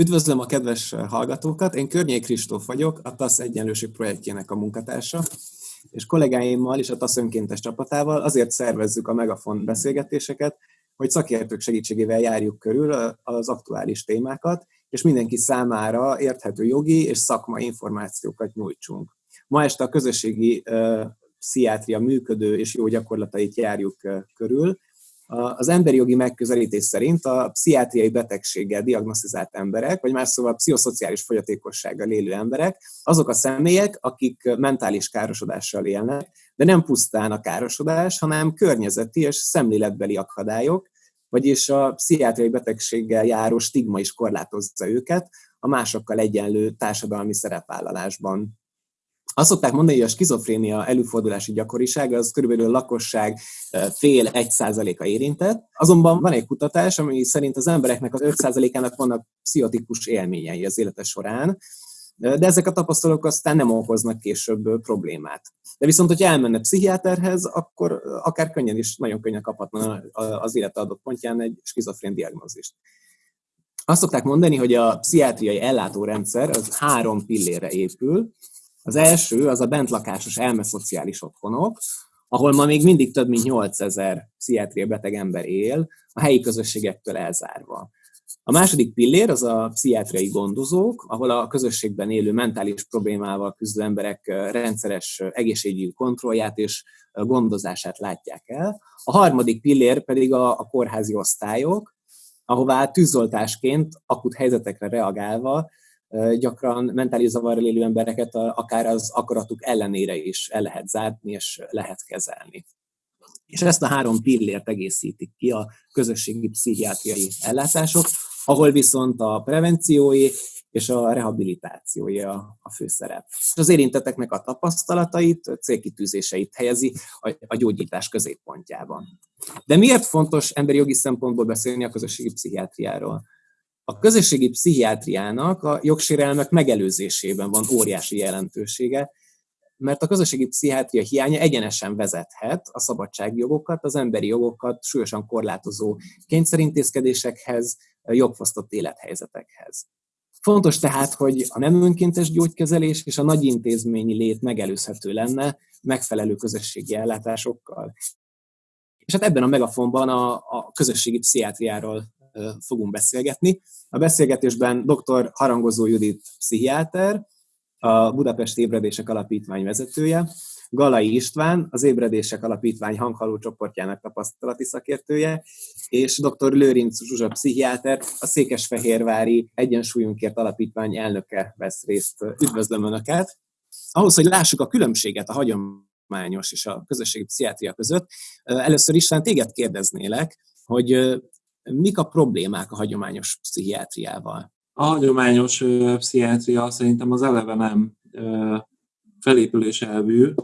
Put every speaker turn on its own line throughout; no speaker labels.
Üdvözlöm a kedves hallgatókat, én Környék Kristóf vagyok, a TASZ egyenlőség projektjének a munkatársa, és kollégáimmal és a TASZ önkéntes csapatával azért szervezzük a Megafon beszélgetéseket, hogy szakértők segítségével járjuk körül az aktuális témákat, és mindenki számára érthető jogi és szakmai információkat nyújtsunk. Ma este a közösségi pszichiátria működő és jó gyakorlatait járjuk körül, az emberi jogi megközelítés szerint a pszichiátriai betegséggel diagnosztizált emberek, vagy más szóval pszichoszociális fogyatékossággal élő emberek, azok a személyek, akik mentális károsodással élnek, de nem pusztán a károsodás, hanem környezeti és szemléletbeli akadályok, vagyis a pszichiátriai betegséggel járó stigma is korlátozza őket a másokkal egyenlő társadalmi szerepvállalásban. Azt szokták mondani, hogy a skizofrénia előfordulási gyakorisága az körülbelül a lakosság fél egy százaléka érintett. Azonban van egy kutatás, ami szerint az embereknek az 5 százalékának vannak pszichotikus élményei az élete során, de ezek a tapasztalatok aztán nem okoznak később problémát. De viszont, hogyha elmenne pszichiáterhez, akkor akár könnyen is, nagyon könnyen kaphatna az élete adott pontján egy skizofrén diagnózist. Azt szokták mondani, hogy a pszichiátriai ellátórendszer az három pillére épül, az első az a bentlakásos elmeszociális otthonok, ahol ma még mindig több mint 8000 pszichiátria beteg ember él, a helyi közösségektől elzárva. A második pillér az a pszichiátriai gondozók, ahol a közösségben élő mentális problémával küzdő emberek rendszeres egészségügyi kontrollját és gondozását látják el. A harmadik pillér pedig a, a kórházi osztályok, ahová tűzoltásként akut helyzetekre reagálva gyakran mentális zavarral élő embereket akár az akaratuk ellenére is el lehet zárni és lehet kezelni. És ezt a három pillért egészítik ki a közösségi pszichiátriai ellátások, ahol viszont a prevenciói és a rehabilitációi a, főszerep. Az érintetteknek a tapasztalatait, célkitűzéseit helyezi a gyógyítás középpontjában. De miért fontos emberi jogi szempontból beszélni a közösségi pszichiátriáról? A közösségi pszichiátriának a jogsérelmek megelőzésében van óriási jelentősége, mert a közösségi pszichiátria hiánya egyenesen vezethet a szabadságjogokat, az emberi jogokat súlyosan korlátozó kényszerintézkedésekhez, jogfosztott élethelyzetekhez. Fontos tehát, hogy a nem önkéntes gyógykezelés és a nagy intézményi lét megelőzhető lenne megfelelő közösségi ellátásokkal. És hát ebben a megafonban a, a közösségi pszichiátriáról fogunk beszélgetni. A beszélgetésben dr. Harangozó Judit pszichiáter, a Budapest Ébredések Alapítvány vezetője, Galai István, az Ébredések Alapítvány hanghaló csoportjának tapasztalati szakértője, és dr. Lőrinc Zsuzsa pszichiáter, a Székesfehérvári Egyensúlyunkért Alapítvány elnöke vesz részt. Üdvözlöm Önöket! Ahhoz, hogy lássuk a különbséget a hagyományos és a közösségi pszichiátria között, először is téged kérdeznélek, hogy mik a problémák a hagyományos pszichiátriával?
A hagyományos pszichiátria szerintem az eleve nem felépülés elvű,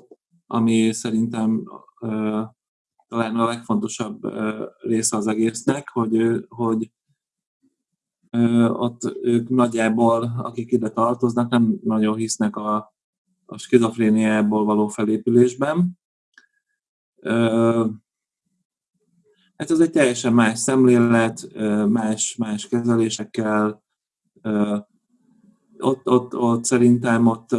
ami szerintem talán a legfontosabb része az egésznek, hogy, hogy ott ők nagyjából, akik ide tartoznak, nem nagyon hisznek a, a skizofréniából való felépülésben. Hát ez egy teljesen más szemlélet, más, más kezelésekkel. Ott, ott, ott szerintem ott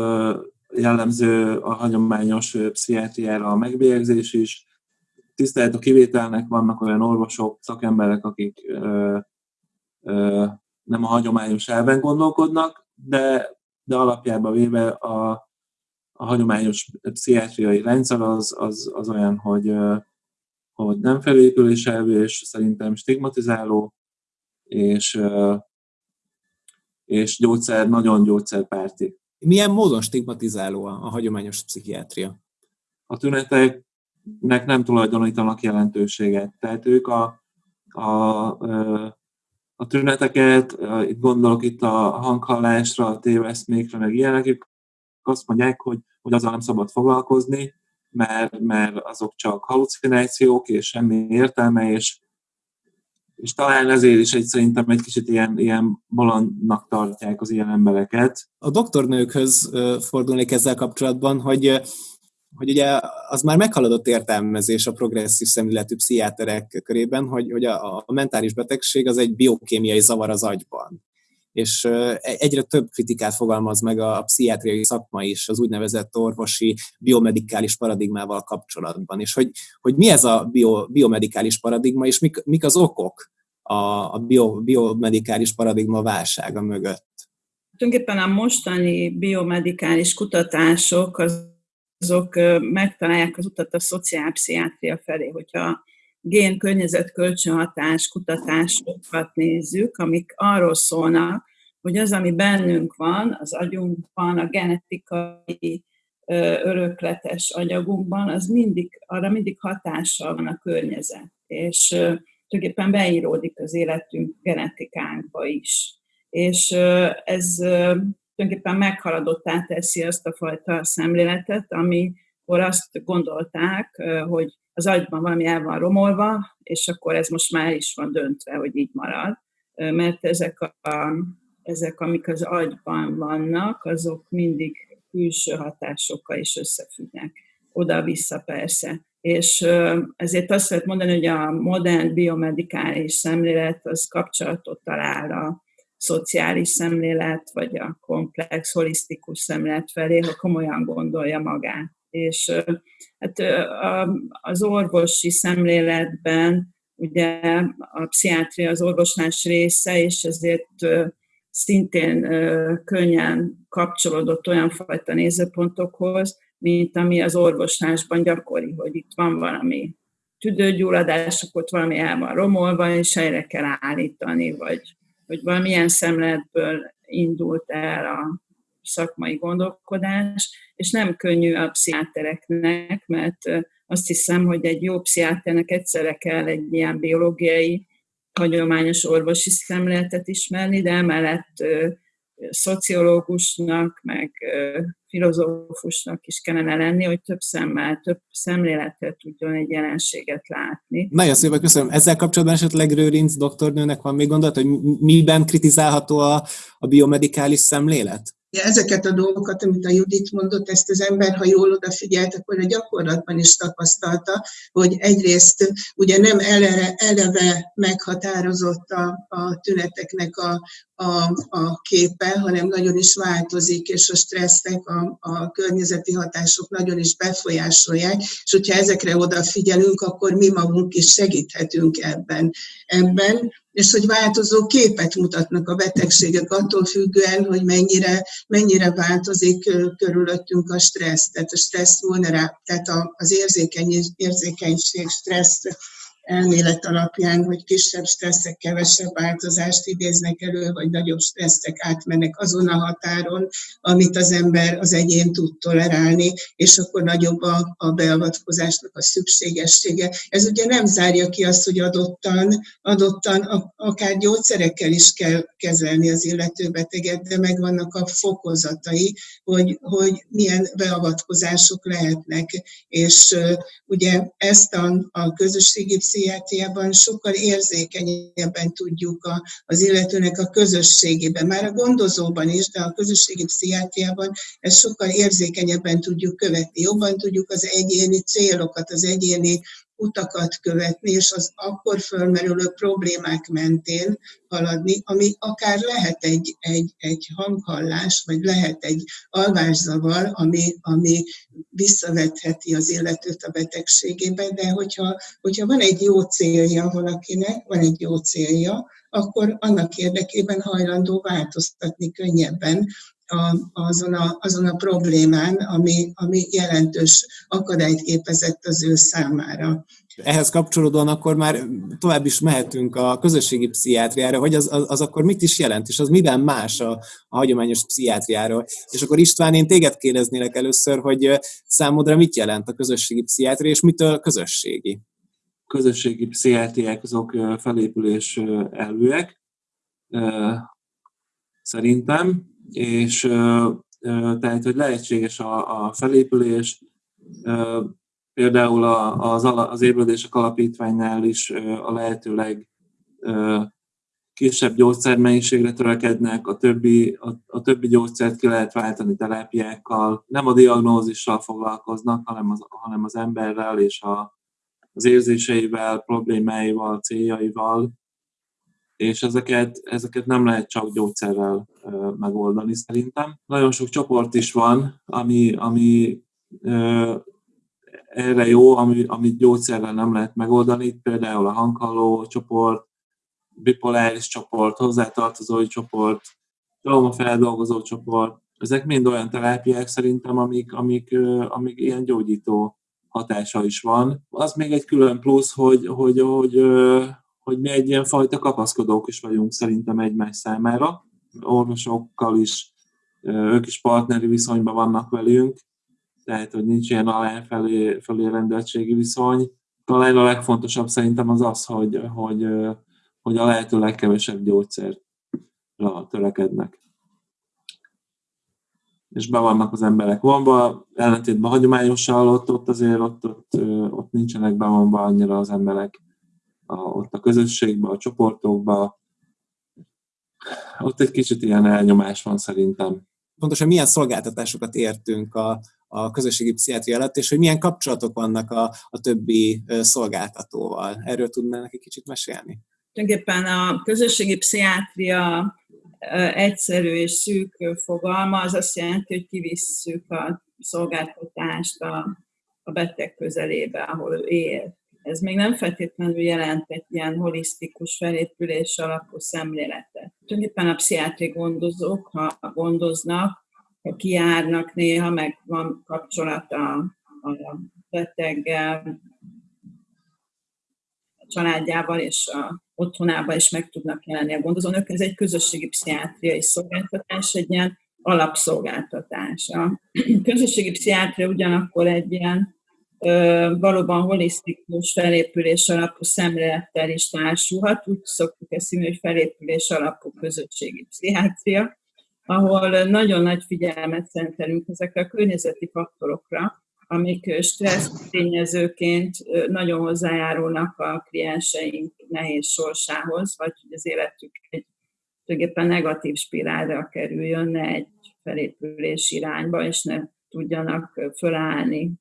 jellemző a hagyományos pszichiátriára a megbélyegzés is. Tisztelt a kivételnek vannak olyan orvosok, szakemberek, akik ö, ö, nem a hagyományos elven gondolkodnak, de, de alapjában véve a, a hagyományos pszichiátriai rendszer az, az, az olyan, hogy hogy nem felépüléselvű, és szerintem stigmatizáló, és, és gyógyszer, nagyon gyógyszerpárti.
Milyen módon stigmatizáló a, a hagyományos pszichiátria?
A tüneteknek nem tulajdonítanak jelentőséget. Tehát ők a, a, a tüneteket, itt gondolok itt a hanghallásra, a téveszmékre, meg ilyenek, ők azt mondják, hogy, hogy azzal nem szabad foglalkozni, mert, mert azok csak halucinációk, és semmi értelme, és, és talán ezért is egy, szerintem egy kicsit ilyen, ilyen bolondnak tartják az ilyen embereket.
A doktornőkhöz fordulnék ezzel kapcsolatban, hogy hogy ugye az már meghaladott értelmezés a progresszív szemléletű pszichiáterek körében, hogy, hogy a, a mentális betegség az egy biokémiai zavar az agyban és egyre több kritikát fogalmaz meg a pszichiátriai szakma is az úgynevezett orvosi biomedikális paradigmával kapcsolatban, és hogy, hogy mi ez a bio, biomedikális paradigma, és mik, mik az okok a, a bio, biomedikális paradigma válsága mögött.
Tulajdonképpen a mostani biomedikális kutatások azok megtalálják az utat a szociálpszichiátria felé, hogyha gén környezet kölcsönhatás kutatásokat nézzük, amik arról szólnak, hogy az, ami bennünk van, az agyunkban, a genetikai örökletes anyagunkban, az mindig, arra mindig hatással van a környezet. És tulajdonképpen beíródik az életünk genetikánkba is. És ez tulajdonképpen meghaladottá teszi azt a fajta szemléletet, amikor azt gondolták, hogy az agyban valami el van romolva, és akkor ez most már is van döntve, hogy így marad. Mert ezek, a, ezek amik az agyban vannak, azok mindig külső hatásokkal is összefüggnek. Oda-vissza persze. És ezért azt lehet mondani, hogy a modern biomedikális szemlélet az kapcsolatot talál a szociális szemlélet, vagy a komplex, holisztikus szemlélet felé, ha komolyan gondolja magát. És hát az orvosi szemléletben ugye a pszichiátria az orvoslás része, és ezért szintén könnyen kapcsolódott olyan fajta nézőpontokhoz, mint ami az orvoslásban gyakori, hogy itt van valami tüdőgyulladás, akkor ott valami el van romolva, és helyre kell állítani, vagy hogy valamilyen szemletből indult el a szakmai gondolkodás, és nem könnyű a pszichiátereknek, mert azt hiszem, hogy egy jó pszichiáternek egyszerre kell egy ilyen biológiai, hagyományos orvosi szemléletet ismerni, de emellett szociológusnak, meg filozófusnak is kellene lenni, hogy több szemmel, több szemléletet tudjon egy jelenséget látni.
Nagyon szépen köszönöm. Ezzel kapcsolatban esetleg Rőrinc doktornőnek van még gondolat, hogy miben kritizálható a, a biomedikális szemlélet?
Ezeket a dolgokat, amit a Judit mondott, ezt az ember, ha jól odafigyelt, akkor a gyakorlatban is tapasztalta, hogy egyrészt ugye nem eleve, eleve meghatározott a, a tüneteknek a, a, a képe, hanem nagyon is változik, és a stresszek, a, a környezeti hatások nagyon is befolyásolják, és hogyha ezekre odafigyelünk, akkor mi magunk is segíthetünk ebben. ebben és hogy változó képet mutatnak a betegségek attól függően, hogy mennyire, mennyire változik körülöttünk a stressz. Tehát a stressz vulnerá, tehát az érzékeny, érzékenység, stressz elmélet alapján, hogy kisebb stresszek kevesebb változást idéznek elő, vagy nagyobb stresszek átmennek azon a határon, amit az ember, az egyén tud tolerálni, és akkor nagyobb a, a beavatkozásnak a szükségessége. Ez ugye nem zárja ki azt, hogy adottan, adottan a, akár gyógyszerekkel is kell kezelni az illető beteget, de megvannak a fokozatai, hogy, hogy milyen beavatkozások lehetnek. És uh, ugye ezt a, a közösségi pszichiátriában sokkal érzékenyebben tudjuk a, az illetőnek a közösségében, már a gondozóban is, de a közösségi pszichiátriában ezt sokkal érzékenyebben tudjuk követni. Jobban tudjuk az egyéni célokat, az egyéni utakat követni, és az akkor fölmerülő problémák mentén haladni, ami akár lehet egy, egy, egy hanghallás, vagy lehet egy alvászavar, ami, ami visszavetheti az illetőt a betegségében, de hogyha, hogyha van egy jó célja valakinek, van egy jó célja, akkor annak érdekében hajlandó változtatni könnyebben a, azon, a, azon a problémán, ami, ami jelentős akadályt képezett az ő számára.
Ehhez kapcsolódóan akkor már tovább is mehetünk a közösségi pszichiátriára, hogy az, az, az akkor mit is jelent, és az miben más a, a hagyományos pszichiátriáról. És akkor István, én téged kérdeznélek először, hogy számodra mit jelent a közösségi pszichiátria, és mitől közösségi?
Közösségi pszichiátriák azok felépülés elvűek, szerintem, és tehát, hogy lehetséges a, a felépülés, például az, az ébredések alapítványnál is a lehetőleg kisebb gyógyszermennyiségre törekednek, a többi, a, a többi gyógyszert ki lehet váltani terápiákkal, nem a diagnózissal foglalkoznak, hanem az, hanem az emberrel és a, az érzéseivel, problémáival, céljaival. És ezeket, ezeket nem lehet csak gyógyszerrel megoldani szerintem. Nagyon sok csoport is van, ami, ami erre jó, ami, amit gyógyszerrel nem lehet megoldani, például a hanghalló csoport, bipoláris csoport, hozzátartozói csoport, traumafeldolgozó csoport, ezek mind olyan terápiák szerintem, amik, amik, amik ilyen gyógyító hatása is van. Az még egy külön plusz, hogy, hogy, hogy, hogy mi egy ilyen fajta kapaszkodók is vagyunk szerintem egymás számára. Orvosokkal is, ők is partneri viszonyban vannak velünk, tehát hogy nincs ilyen alá-felé felé rendeltségi viszony. Talán a legfontosabb szerintem az az, hogy, hogy, hogy a lehető legkevesebb gyógyszerra törekednek. És be vannak az emberek vonva, ellentétben hagyományosan ott, ott azért ott, ott, ott nincsenek bevonva annyira az emberek a, ott a közösségben, a csoportokban. Ott egy kicsit ilyen elnyomás van szerintem.
Pontosan milyen szolgáltatásokat értünk a, a közösségi pszichiátria alatt, és hogy milyen kapcsolatok vannak a, a többi szolgáltatóval. Erről tudnál egy kicsit mesélni?
Tulajdonképpen a közösségi pszichiátria egyszerű és szűk fogalma, az azt jelenti, hogy kivisszük a szolgáltatást a, a beteg közelébe, ahol ő él. Ez még nem feltétlenül jelent egy ilyen holisztikus felépülés alapú szemléletet. Tulajdonképpen a pszichiátri gondozók, ha gondoznak, ha kiárnak néha, meg van kapcsolata a beteggel, a családjával és a otthonában is meg tudnak jelenni a gondozónök. Ez egy közösségi pszichiátriai szolgáltatás, egy ilyen alapszolgáltatás. A közösségi pszichiátria ugyanakkor egy ilyen valóban holisztikus felépülés alapú szemlélettel is társulhat. Úgy szoktuk ezt hívni, hogy felépülés alapú közösségi pszichiátria, ahol nagyon nagy figyelmet szentelünk ezekre a környezeti faktorokra, amik stressz tényezőként nagyon hozzájárulnak a klienseink nehéz sorsához, vagy hogy az életük egy tulajdonképpen negatív spirálra kerüljön, ne egy felépülés irányba, és ne tudjanak fölállni.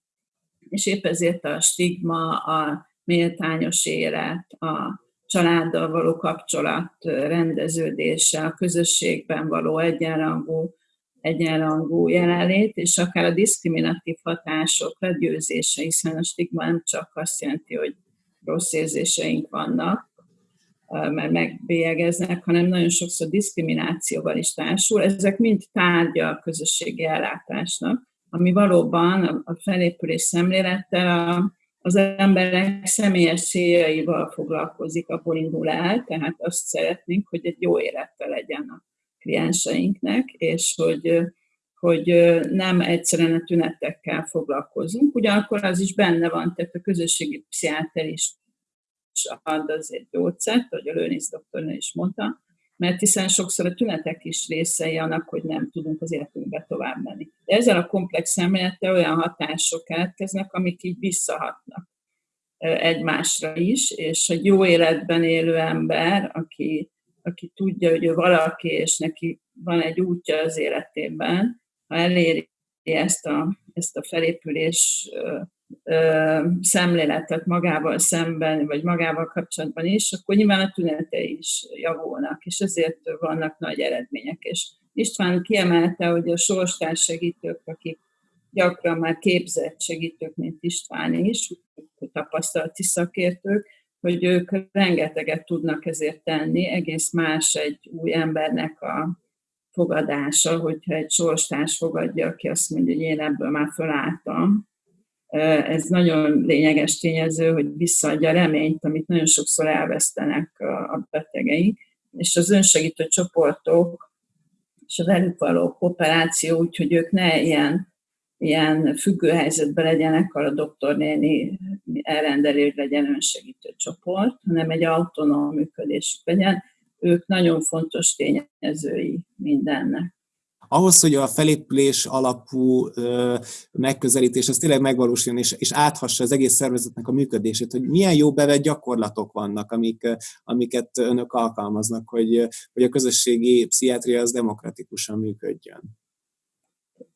És épp ezért a stigma, a méltányos élet, a családdal való kapcsolat rendeződése, a közösségben való egyenrangú egyenrangú jelenlét, és akár a diszkriminatív hatások legyőzése, hiszen a stigma nem csak azt jelenti, hogy rossz érzéseink vannak, mert megbélyegeznek, hanem nagyon sokszor diszkriminációval is társul. Ezek mind tárgya a közösségi ellátásnak, ami valóban a felépülés szemlélettel az emberek személyes céljaival foglalkozik, abból indul el, tehát azt szeretnénk, hogy egy jó élettel legyen a klienseinknek, és hogy, hogy nem egyszerűen a tünetekkel foglalkozunk. Ugyanakkor az is benne van, tehát a közösségi pszichiáter is ad azért gyógyszert, ahogy a Lőnész doktornő is mondta, mert hiszen sokszor a tünetek is részei annak, hogy nem tudunk az életünkbe tovább menni. De ezzel a komplex szemlélettel olyan hatások keletkeznek, amik így visszahatnak egymásra is, és egy jó életben élő ember, aki aki tudja, hogy ő valaki, és neki van egy útja az életében, ha eléri ezt a, ezt a felépülés szemléletet magával szemben, vagy magával kapcsolatban is, akkor nyilván a tünetei is javulnak, és ezért vannak nagy eredmények. És István kiemelte, hogy a sorstárs segítők, akik gyakran már képzett segítők, mint István is, tapasztalati szakértők, hogy ők rengeteget tudnak ezért tenni, egész más egy új embernek a fogadása, hogyha egy sorstárs fogadja, aki azt mondja, hogy én ebből már felálltam. Ez nagyon lényeges tényező, hogy visszaadja a reményt, amit nagyon sokszor elvesztenek a betegeink, és az önsegítő csoportok és a velük való kooperáció, úgyhogy ők ne ilyen ilyen függő helyzetben legyenek, a doktornéni elrendeli, hogy legyen önsegítő csoport, hanem egy autonóm működésük legyen. Ők nagyon fontos tényezői mindennek.
Ahhoz, hogy a felépülés alapú megközelítés az tényleg megvalósuljon, és, és áthassa az egész szervezetnek a működését, hogy milyen jó bevett gyakorlatok vannak, amik, amiket önök alkalmaznak, hogy, hogy a közösségi pszichiátria az demokratikusan működjön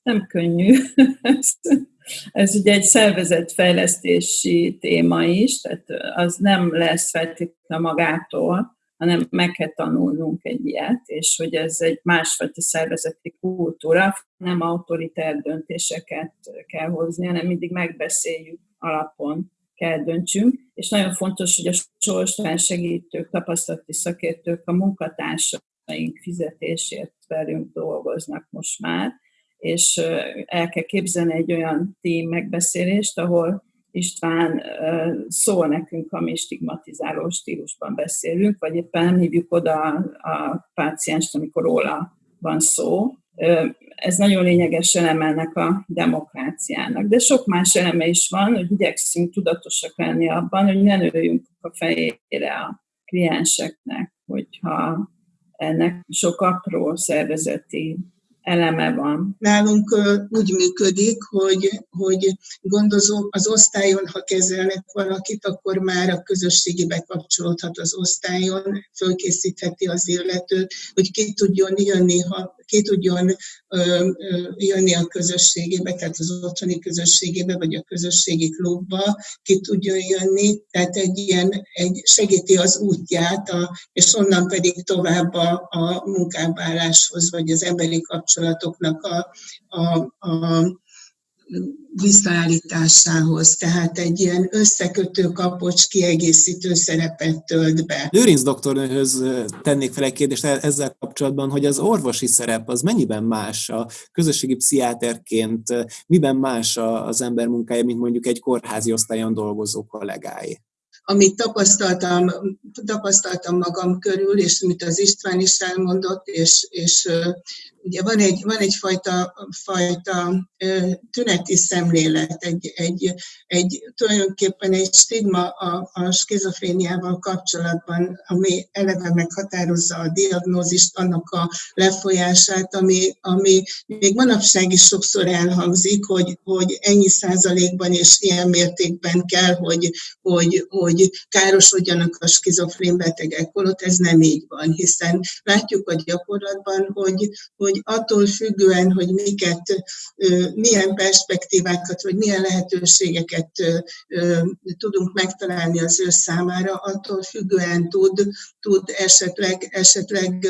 nem könnyű. Ez ugye egy szervezetfejlesztési téma is, tehát az nem lesz feltétlenül magától, hanem meg kell tanulnunk egy ilyet, és hogy ez egy másfajta szervezeti kultúra, nem autoritár döntéseket kell hozni, hanem mindig megbeszéljük alapon kell döntsünk, és nagyon fontos, hogy a sorstán segítők, tapasztalati szakértők a munkatársaink fizetésért velünk dolgoznak most már, és el kell képzelni egy olyan tím megbeszélést, ahol István szól nekünk, ha mi stigmatizáló stílusban beszélünk, vagy éppen hívjuk oda a pácienst, amikor róla van szó. Ez nagyon lényeges eleme a demokráciának. De sok más eleme is van, hogy igyekszünk tudatosak lenni abban, hogy ne nőjünk a fejére a klienseknek, hogyha ennek sok apró szervezeti eleme van.
Nálunk úgy működik, hogy, hogy gondozó az osztályon, ha kezelnek valakit, akkor már a közösségi bekapcsolódhat az osztályon, fölkészítheti az illetőt, hogy ki tudjon jönni, ha ki tudjon jönni a közösségébe, tehát az otthoni közösségébe, vagy a közösségi klubba, ki tudjon jönni, tehát egy ilyen, egy segíti az útját, a, és onnan pedig tovább a, a munkábáláshoz, vagy az emberi kapcsolatoknak a, a, a visszaállításához, tehát egy ilyen összekötő kapocs kiegészítő szerepet tölt be.
Lőrinc doktornőhöz tennék fel egy kérdést ezzel kapcsolatban, hogy az orvosi szerep az mennyiben más a közösségi pszichiáterként, miben más az ember munkája, mint mondjuk egy kórházi osztályon dolgozó kollégái?
amit tapasztaltam, tapasztaltam magam körül, és amit az István is elmondott, és, és ugye van, egy, van egyfajta fajta, tüneti szemlélet, egy, egy, egy, tulajdonképpen egy stigma a, a skizofréniával kapcsolatban, ami eleve meghatározza a diagnózist, annak a lefolyását, ami, ami még manapság is sokszor elhangzik, hogy, hogy ennyi százalékban és ilyen mértékben kell, hogy, hogy, hogy károsodjanak a skizofrén betegek, holott ez nem így van, hiszen látjuk a gyakorlatban, hogy, hogy hogy attól függően, hogy miket, milyen perspektívákat, vagy milyen lehetőségeket tudunk megtalálni az ő számára, attól függően tud, tud esetleg, esetleg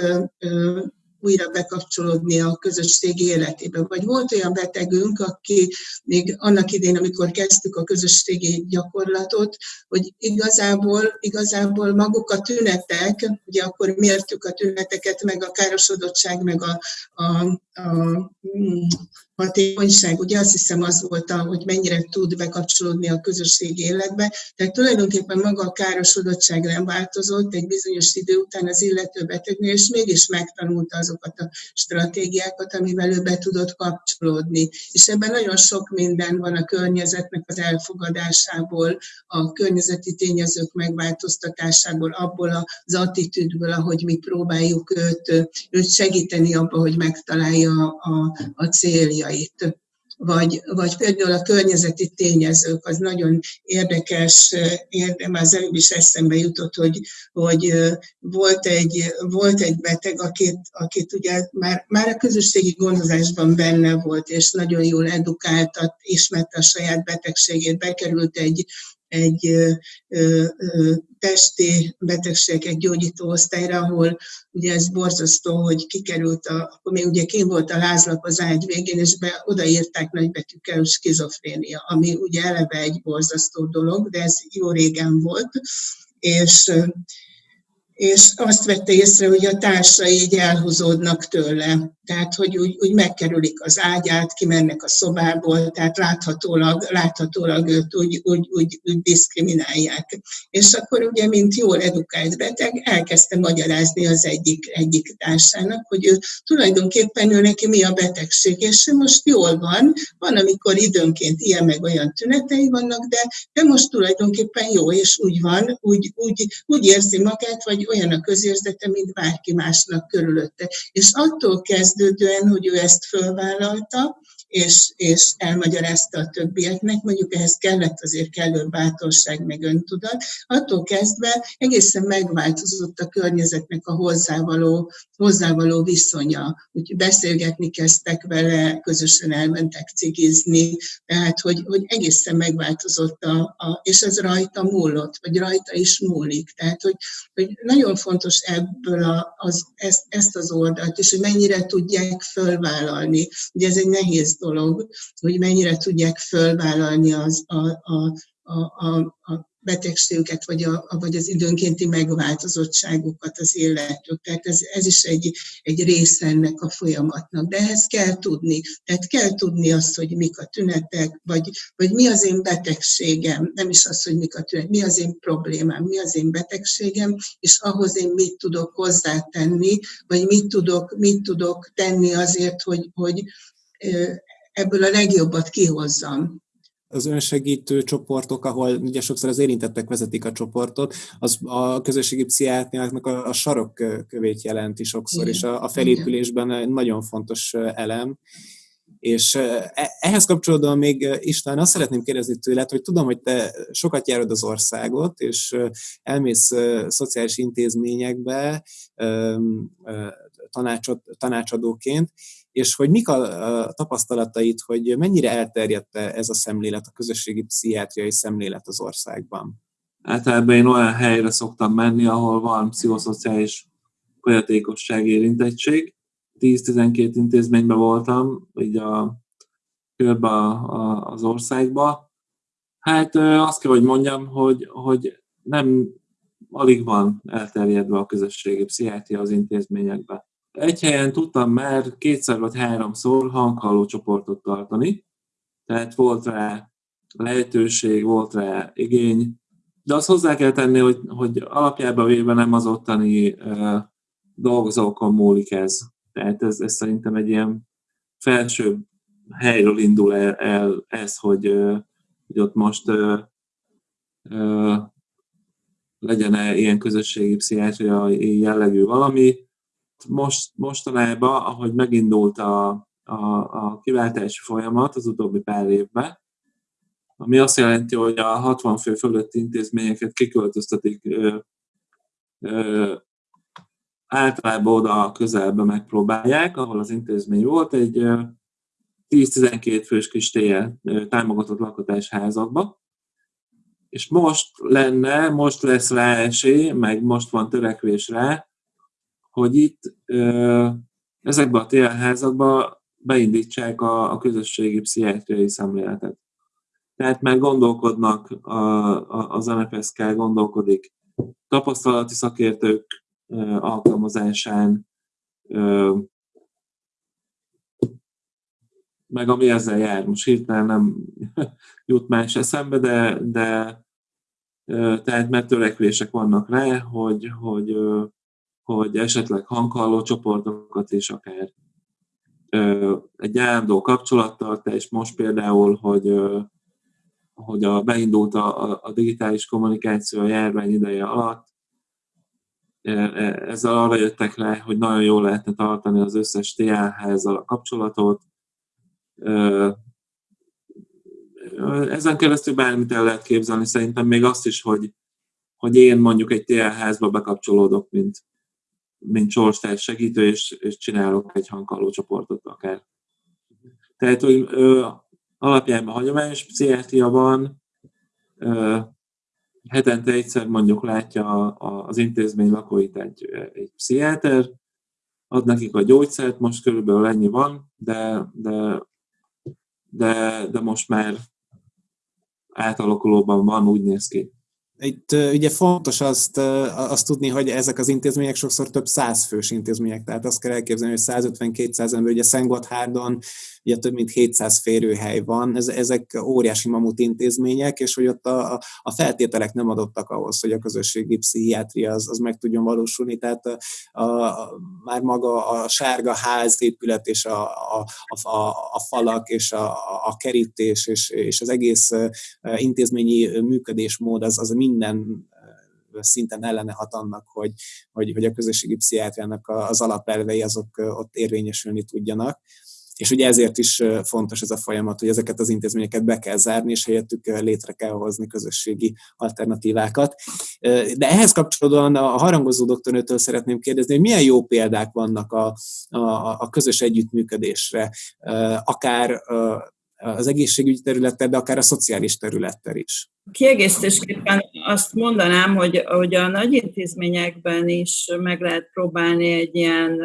újra bekapcsolódni a közösségi életébe. Vagy volt olyan betegünk, aki még annak idén, amikor kezdtük a közösségi gyakorlatot, hogy igazából, igazából maguk a tünetek, ugye akkor mértük a tüneteket, meg a károsodottság, meg a, a, a hatékonyság, ugye azt hiszem az volt, hogy mennyire tud bekapcsolódni a közösségi életbe. Tehát tulajdonképpen maga a károsodottság nem változott egy bizonyos idő után az illető betegnél, és mégis megtanulta azokat a stratégiákat, amivel ő be tudott kapcsolódni. És ebben nagyon sok minden van a környezetnek az elfogadásából, a környezeti tényezők megváltoztatásából, abból az attitűdből, ahogy mi próbáljuk őt, őt segíteni abba, hogy megtalálja a, a célja céljait, vagy, vagy például a környezeti tényezők, az nagyon érdekes, érdekes az előbb is eszembe jutott, hogy, hogy volt, egy, volt egy beteg, akit, akit ugye már, már a közösségi gondozásban benne volt, és nagyon jól edukáltat, ismerte a saját betegségét, bekerült egy, egy testi betegségek gyógyító osztályra, ahol ugye ez borzasztó, hogy kikerült, a, akkor még ugye kim volt a lázlap az ágy végén, és be, odaírták nagybetűkkel, skizofrénia, ami ugye eleve egy borzasztó dolog, de ez jó régen volt, és és azt vette észre, hogy a társai így elhúzódnak tőle. Tehát, hogy úgy, úgy megkerülik az ágyát, kimennek a szobából, tehát láthatólag, láthatólag őt úgy, úgy, úgy, úgy diszkriminálják. És akkor ugye, mint jól edukált beteg, elkezdte magyarázni az egyik, egyik társának, hogy ő tulajdonképpen ő neki mi a betegség, és ő most jól van, van, amikor időnként ilyen meg olyan tünetei vannak, de, de most tulajdonképpen jó, és úgy van, úgy, úgy, úgy érzi magát, vagy olyan a közérzete, mint bárki másnak körülötte. És attól kezdődően, hogy ő ezt fölvállalta, és, és elmagyarázta a többieknek, mondjuk ehhez kellett azért kellő bátorság, meg öntudat, attól kezdve egészen megváltozott a környezetnek a hozzávaló, hozzávaló viszonya. Úgyhogy beszélgetni kezdtek vele, közösen elmentek cigizni, tehát hogy, hogy egészen megváltozott, a, a, és ez rajta múlott, vagy rajta is múlik. Tehát, hogy, hogy nagyon fontos ebből a, az, ezt, ezt az oldalt, és hogy mennyire tudják fölvállalni. Ugye ez egy nehéz dolog, hogy mennyire tudják fölvállalni az, a, a, a, a, a betegségüket, vagy, a, vagy az időnkénti megváltozottságukat az életük. Tehát ez, ez is egy, egy része ennek a folyamatnak. De ehhez kell tudni. Tehát kell tudni azt, hogy mik a tünetek, vagy, vagy mi az én betegségem, nem is az, hogy mik a tünetek, mi az én problémám, mi az én betegségem, és ahhoz én mit tudok hozzátenni, vagy mit tudok, mit tudok tenni azért, hogy, hogy ebből a legjobbat kihozzam
az önsegítő csoportok, ahol ugye sokszor az érintettek vezetik a csoportot, az a közösségi pszichiátriáknak a, a sarokkövét jelenti sokszor, Igen. és a, a felépülésben egy nagyon fontos elem. És e, ehhez kapcsolódóan még István, azt szeretném kérdezni tőled, hogy tudom, hogy te sokat járod az országot, és elmész szociális intézményekbe tanácsadóként, és hogy mik a tapasztalatait, hogy mennyire elterjedt ez a szemlélet, a közösségi pszichiátriai szemlélet az országban?
Általában én olyan helyre szoktam menni, ahol van pszichoszociális folyatékosság érintettség. 10-12 intézményben voltam, így a körbe az országba. Hát azt kell, hogy mondjam, hogy, hogy nem alig van elterjedve a közösségi pszichiátria az intézményekben egy helyen tudtam már kétszer vagy háromszor hanghalló csoportot tartani, tehát volt rá lehetőség, volt rá igény, de azt hozzá kell tenni, hogy, hogy alapjában véve nem az ottani uh, dolgozókon múlik ez. Tehát ez, ez szerintem egy ilyen felső helyről indul el, el ez, hogy, hogy ott most uh, uh, legyen-e ilyen közösségi pszichiátriai jellegű valami, most, mostanában, ahogy megindult a, a, a kiváltási folyamat az utóbbi pár évben, ami azt jelenti, hogy a 60 fő fölötti intézményeket kiköltöztetik ö, ö, általában oda a közelbe megpróbálják, ahol az intézmény volt, egy 10-12 fős kis tél támogatott lakhatásházakba, és most lenne, most lesz rá esély, meg most van törekvés rá, hogy itt ezekben a télházakban beindítsák a, a közösségi pszichiátriai szemléletet. Tehát már gondolkodnak, a, a, az MFSK gondolkodik tapasztalati szakértők alkalmazásán, meg ami ezzel jár. Most hirtelen nem jut más eszembe, de, de tehát mert törekvések vannak rá, hogy, hogy hogy esetleg hanghalló csoportokat is akár egy állandó kapcsolattartás, most például, hogy, hogy a, beindult a, a digitális kommunikáció a járvány ideje alatt, e, ezzel arra jöttek le, hogy nagyon jól lehetne tartani az összes TL-házzal a kapcsolatot. Ezen keresztül bármit el lehet képzelni, szerintem még azt is, hogy, hogy én mondjuk egy TL-házba bekapcsolódok, mint, mint sorstárs segítő, és, és csinálok egy hangkalló csoportot akár. Tehát, hogy ö, alapjában hagyományos pszichiátriaban ö, hetente egyszer mondjuk látja a, az intézmény lakóit egy, egy pszichiáter, ad nekik a gyógyszert, most körülbelül ennyi van, de, de, de, de most már átalakulóban van, úgy néz ki.
Itt ugye fontos azt, azt tudni, hogy ezek az intézmények sokszor több száz fős intézmények, tehát azt kell elképzelni, hogy 150-200 ember, ugye Szentgotthárdon ugye több mint 700 férőhely van, ez, ezek óriási mamut intézmények, és hogy ott a, a feltételek nem adottak ahhoz, hogy a közösségi pszichiátria az, az meg tudjon valósulni, tehát a, a, már maga a sárga ház épület és a, a, a, a falak és a, a kerítés és, és az egész intézményi működésmód az, az minden szinten ellene hat annak, hogy, hogy, hogy a közösségi pszichiátriának az alapelvei azok ott érvényesülni tudjanak És ugye ezért is fontos ez a folyamat, hogy ezeket az intézményeket be kell zárni, és helyettük létre kell hozni közösségi alternatívákat. De ehhez kapcsolódóan a harangozó doktornőtől szeretném kérdezni, hogy milyen jó példák vannak a, a, a közös együttműködésre, akár az egészségügyi területen, de akár a szociális területen is.
Kiegészítésképpen azt mondanám, hogy, hogy a nagy intézményekben is meg lehet próbálni egy ilyen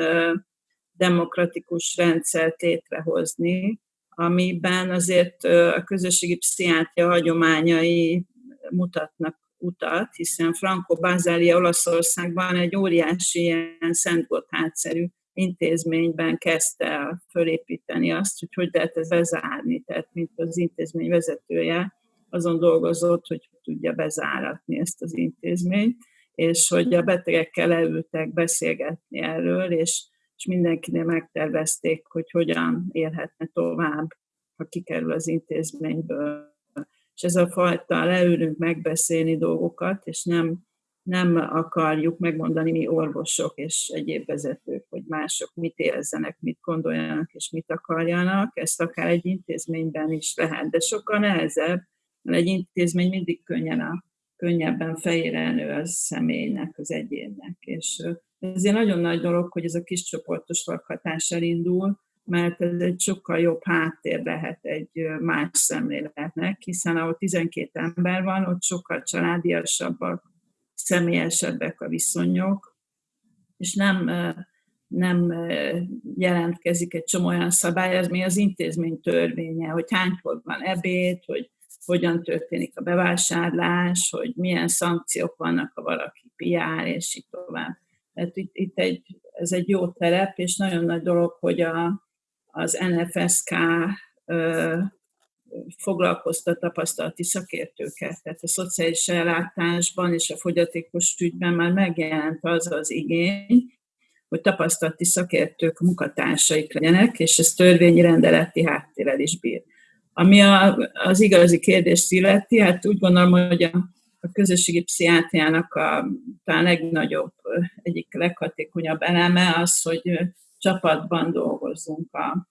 demokratikus rendszert létrehozni, amiben azért a közösségi pszichiátria hagyományai mutatnak utat, hiszen Franco Bazália Olaszországban egy óriási ilyen Szent Gotthárd-szerű intézményben kezdte fölépíteni azt, hogy hogy lehet ez bezárni, tehát mint az intézmény vezetője azon dolgozott, hogy tudja bezáratni ezt az intézményt, és hogy a betegekkel leültek beszélgetni erről, és, és mindenkinél megtervezték, hogy hogyan élhetne tovább, ha kikerül az intézményből. És ez a fajta leülünk megbeszélni dolgokat, és nem nem akarjuk megmondani mi orvosok és egyéb vezetők, hogy mások mit érezzenek, mit gondoljanak és mit akarjanak. Ezt akár egy intézményben is lehet, de sokkal nehezebb, mert egy intézmény mindig könnyen a, könnyebben fejére nő az személynek, az egyénnek. És ezért nagyon nagy dolog, hogy ez a kis csoportos lakhatás elindul, mert ez egy sokkal jobb háttér lehet egy más szemléletnek, hiszen ahol 12 ember van, ott sokkal családiasabbak, személyesebbek a viszonyok, és nem, nem jelentkezik egy csomó olyan szabály, ez mi az intézmény törvénye, hogy hánykor van ebéd, hogy hogyan történik a bevásárlás, hogy milyen szankciók vannak, ha valaki piár, és így tovább. Tehát itt, itt egy, ez egy jó terep, és nagyon nagy dolog, hogy a, az NFSK foglalkoztat tapasztalati szakértőket. Tehát a szociális ellátásban és a fogyatékos ügyben már megjelent az az igény, hogy tapasztalati szakértők munkatársaik legyenek, és ez törvényi rendeleti háttérrel is bír. Ami a, az igazi kérdést illeti, hát úgy gondolom, hogy a, a közösségi pszichiátriának a talán legnagyobb, egyik leghatékonyabb eleme az, hogy csapatban dolgozzunk a,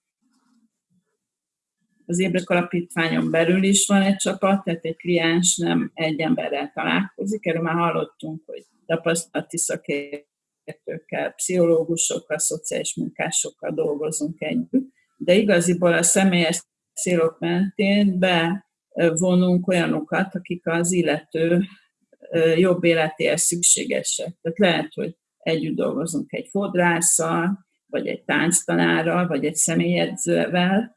az Ébrek Alapítványon belül is van egy csapat, tehát egy kliens nem egy emberrel találkozik, erről már hallottunk, hogy tapasztalati szakértőkkel, pszichológusokkal, szociális munkásokkal dolgozunk együtt, de igaziból a személyes célok mentén bevonunk olyanokat, akik az illető jobb életéhez szükségesek. Tehát lehet, hogy együtt dolgozunk egy fodrásszal, vagy egy tánctanárral, vagy egy személyedzővel,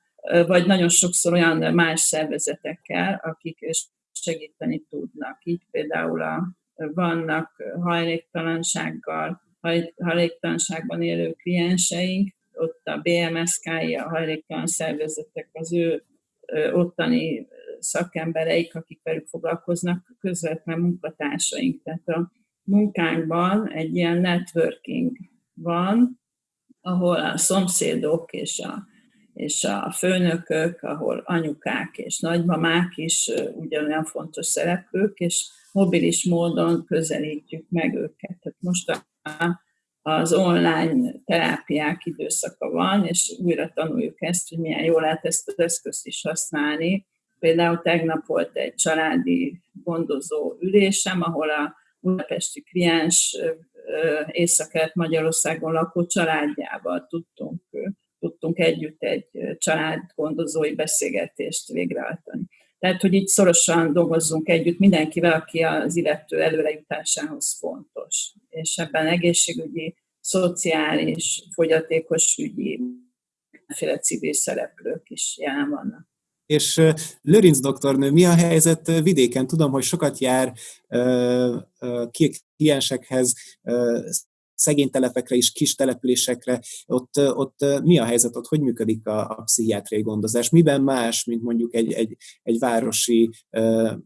vagy nagyon sokszor olyan más szervezetekkel, akik segíteni tudnak. Így például a, vannak hajléktalansággal, hajléktalanságban élő klienseink, ott a BMSK-i, a hajléktalan szervezetek, az ő ottani szakembereik, akik velük foglalkoznak, közvetlen munkatársaink. Tehát a munkánkban egy ilyen networking van, ahol a szomszédok és a és a főnökök, ahol anyukák és nagymamák is ugyanolyan fontos szereplők, és mobilis módon közelítjük meg őket. Tehát most az online terápiák időszaka van, és újra tanuljuk ezt, hogy milyen jól lehet ezt az eszközt is használni. Például tegnap volt egy családi gondozó ülésem, ahol a budapesti kliens észak Magyarországon lakó családjával tudtunk tudtunk együtt egy családgondozói beszélgetést végrehajtani. Tehát, hogy így szorosan dolgozzunk együtt mindenkivel, aki az illető előrejutásához fontos. És ebben egészségügyi, szociális, fogyatékos ügyi, mindenféle civil szereplők is jelen vannak.
És Lőrinc doktornő, mi a helyzet vidéken? Tudom, hogy sokat jár kliensekhez, szegény telepekre is, kis településekre, ott, ott mi a helyzet, ott hogy működik a, a pszichiátriai gondozás? Miben más, mint mondjuk egy, egy, egy városi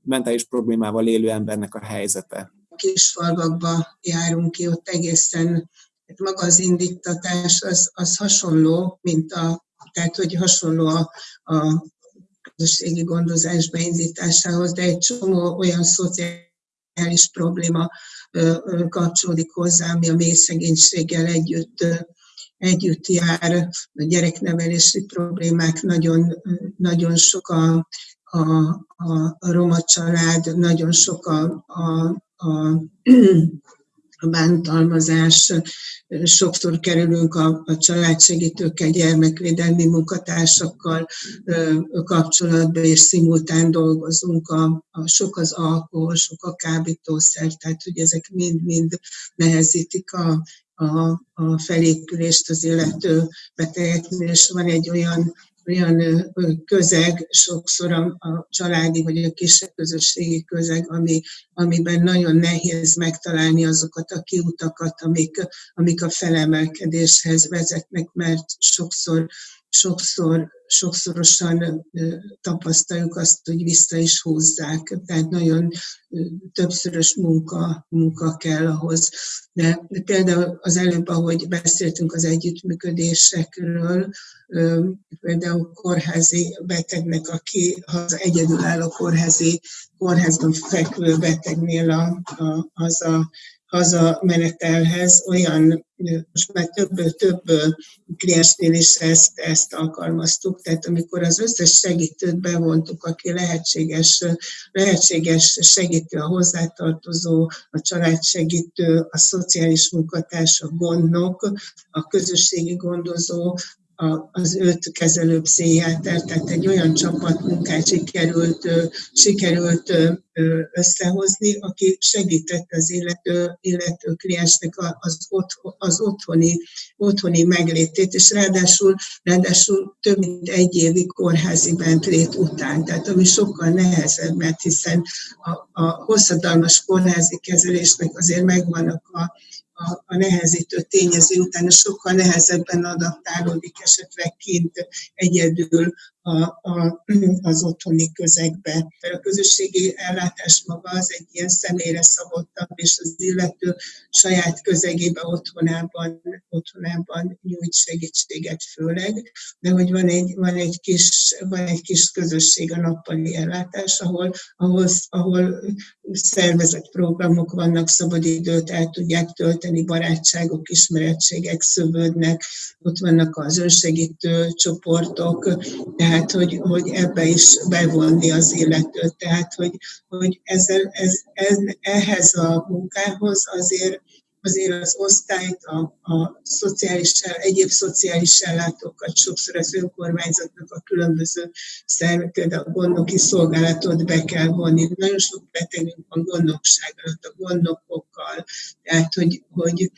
mentális problémával élő embernek a helyzete?
A kis falvakba járunk ki, ott egészen hát maga az indítatás az, az hasonló, mint a, tehát hogy hasonló a, a közösségi gondozás beindításához, de egy csomó olyan szociális probléma kapcsolódik hozzá, ami a mély szegénységgel együtt együtt jár, a gyereknevelési problémák, nagyon, nagyon sok a, a, a roma család, nagyon sok a, a, a a bántalmazás, sokszor kerülünk a, a családsegítőkkel, gyermekvédelmi munkatársakkal kapcsolatba, és szimultán dolgozunk, a, a, sok az alkohol, sok a kábítószer, tehát hogy ezek mind-mind nehezítik a, a, a felépülést az illető betegeknél, és van egy olyan olyan közeg, sokszor a, a családi vagy a kisebb közösségi közeg, ami, amiben nagyon nehéz megtalálni azokat a kiutakat, amik, amik a felemelkedéshez vezetnek, mert sokszor, sokszor sokszorosan tapasztaljuk azt, hogy vissza is húzzák. Tehát nagyon többszörös munka, munka kell ahhoz. De, például az előbb, ahogy beszéltünk az együttműködésekről, például kórházi betegnek, aki az egyedülálló kórházi, kórházban fekvő betegnél a, a, az a hazamenetelhez olyan, most már több, több kliensnél is ezt, ezt alkalmaztuk, tehát amikor az összes segítőt bevontuk, aki lehetséges, lehetséges segítő, a hozzátartozó, a családsegítő, a szociális munkatárs, a gondnok, a közösségi gondozó, az öt kezelő pszichiáter, tehát egy olyan csapatmunkát sikerült, sikerült összehozni, aki segített az illető, illető kliensnek az, otthon, az otthoni, otthoni meglétét, és ráadásul, ráadásul több mint egy évi kórházi bentlét után, tehát ami sokkal nehezebb, mert hiszen a, a hosszadalmas kórházi kezelésnek azért megvannak a, a, a nehezítő tényező utána sokkal nehezebben adaptálódik esetleg kint egyedül a, a, az otthoni közegbe. A közösségi ellátás maga az egy ilyen személyre szabottabb, és az illető saját közegébe, otthonában, otthonában nyújt segítséget főleg, de hogy van egy, van egy, kis, van egy kis közösség a nappali ellátás, ahol, ahol, ahol szervezett programok vannak, szabadidőt el tudják tölteni, barátságok, ismerettségek szövődnek, ott vannak az önsegítő csoportok, tehát hogy, hogy ebbe is bevonni az illetőt, tehát hogy, hogy ezzel, ez, ez, ehhez a munkához azért azért az osztályt, a, a szociális, egyéb szociális ellátókat, sokszor az önkormányzatnak a különböző szervek, például a gondnoki szolgálatot be kell vonni. Nagyon sok betegünk van gondnokság alatt, a gondnokokkal, tehát hogy, hogy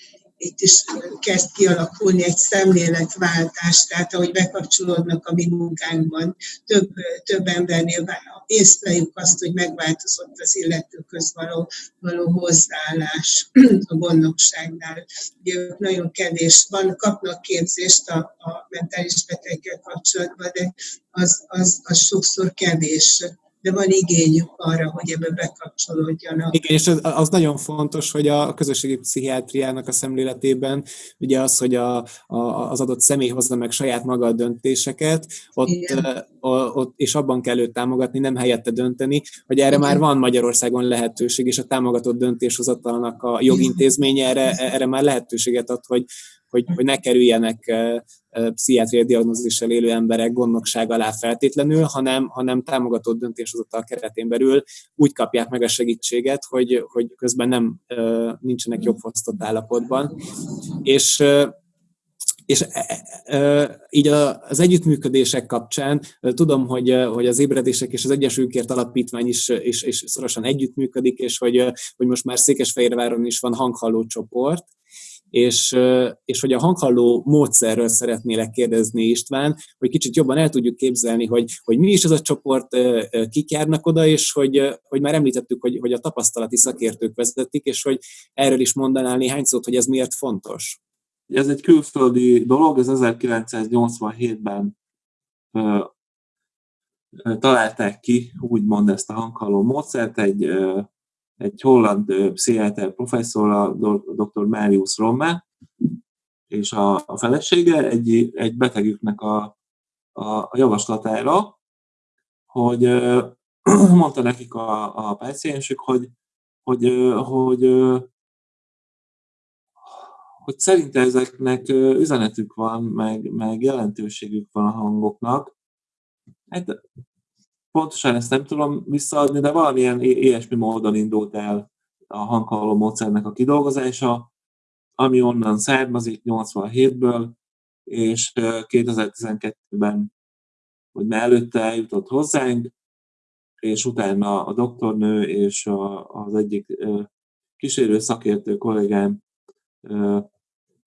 itt is kezd kialakulni egy szemléletváltás, tehát ahogy bekapcsolódnak a mi munkánkban, több, több embernél észleljük azt, hogy megváltozott az illetőköz való, való hozzáállás a gondnokságnál. Ugye ők nagyon kevés, van, kapnak képzést a, a mentális betegekkel kapcsolatban, de az, az, az sokszor kevés de van igényük arra, hogy ebbe bekapcsolódjanak.
Igen, és az, az nagyon fontos, hogy a közösségi pszichiátriának a szemléletében ugye az, hogy a, a, az adott személy hozza meg saját maga a döntéseket, ott, a, ott, és abban kell őt támogatni, nem helyette dönteni, hogy erre Igen. már van Magyarországon lehetőség, és a támogatott döntéshozatalának a jogintézménye erre, erre már lehetőséget ad, hogy, hogy, hogy ne kerüljenek pszichiátriai diagnózissal élő emberek gondnokság alá feltétlenül, hanem, hanem támogatott döntéshozatal keretén belül úgy kapják meg a segítséget, hogy, hogy közben nem nincsenek jobb fosztott állapotban. És és e, e, így az együttműködések kapcsán tudom, hogy, hogy az ébredések és az Egyesülkért Alapítvány is, is, is szorosan együttműködik, és hogy, hogy most már Székesfehérváron is van hanghalló csoport, és, és hogy a hanghalló módszerről szeretnélek kérdezni István, hogy kicsit jobban el tudjuk képzelni, hogy, hogy mi is ez a csoport, kik járnak oda, és hogy, hogy már említettük, hogy, hogy a tapasztalati szakértők vezetik, és hogy erről is mondanál néhány szót, hogy ez miért fontos.
Ez egy külföldi dolog, ez 1987-ben találták ki, úgymond ezt a hanghalló módszert, egy egy holland pszichiáter professzor, a dr. Marius Romme, és a, a felesége egy, egy betegüknek a, a, a javaslatára, hogy mondta nekik a, a páciensük, hogy, hogy, hogy, hogy szerintem ezeknek üzenetük van, meg, meg jelentőségük van a hangoknak. Hát pontosan ezt nem tudom visszaadni, de valamilyen ilyesmi módon indult el a hanghalló módszernek a kidolgozása, ami onnan származik 87-ből, és 2012-ben, vagy már előtte eljutott hozzánk, és utána a doktornő és a, az egyik kísérő szakértő kollégám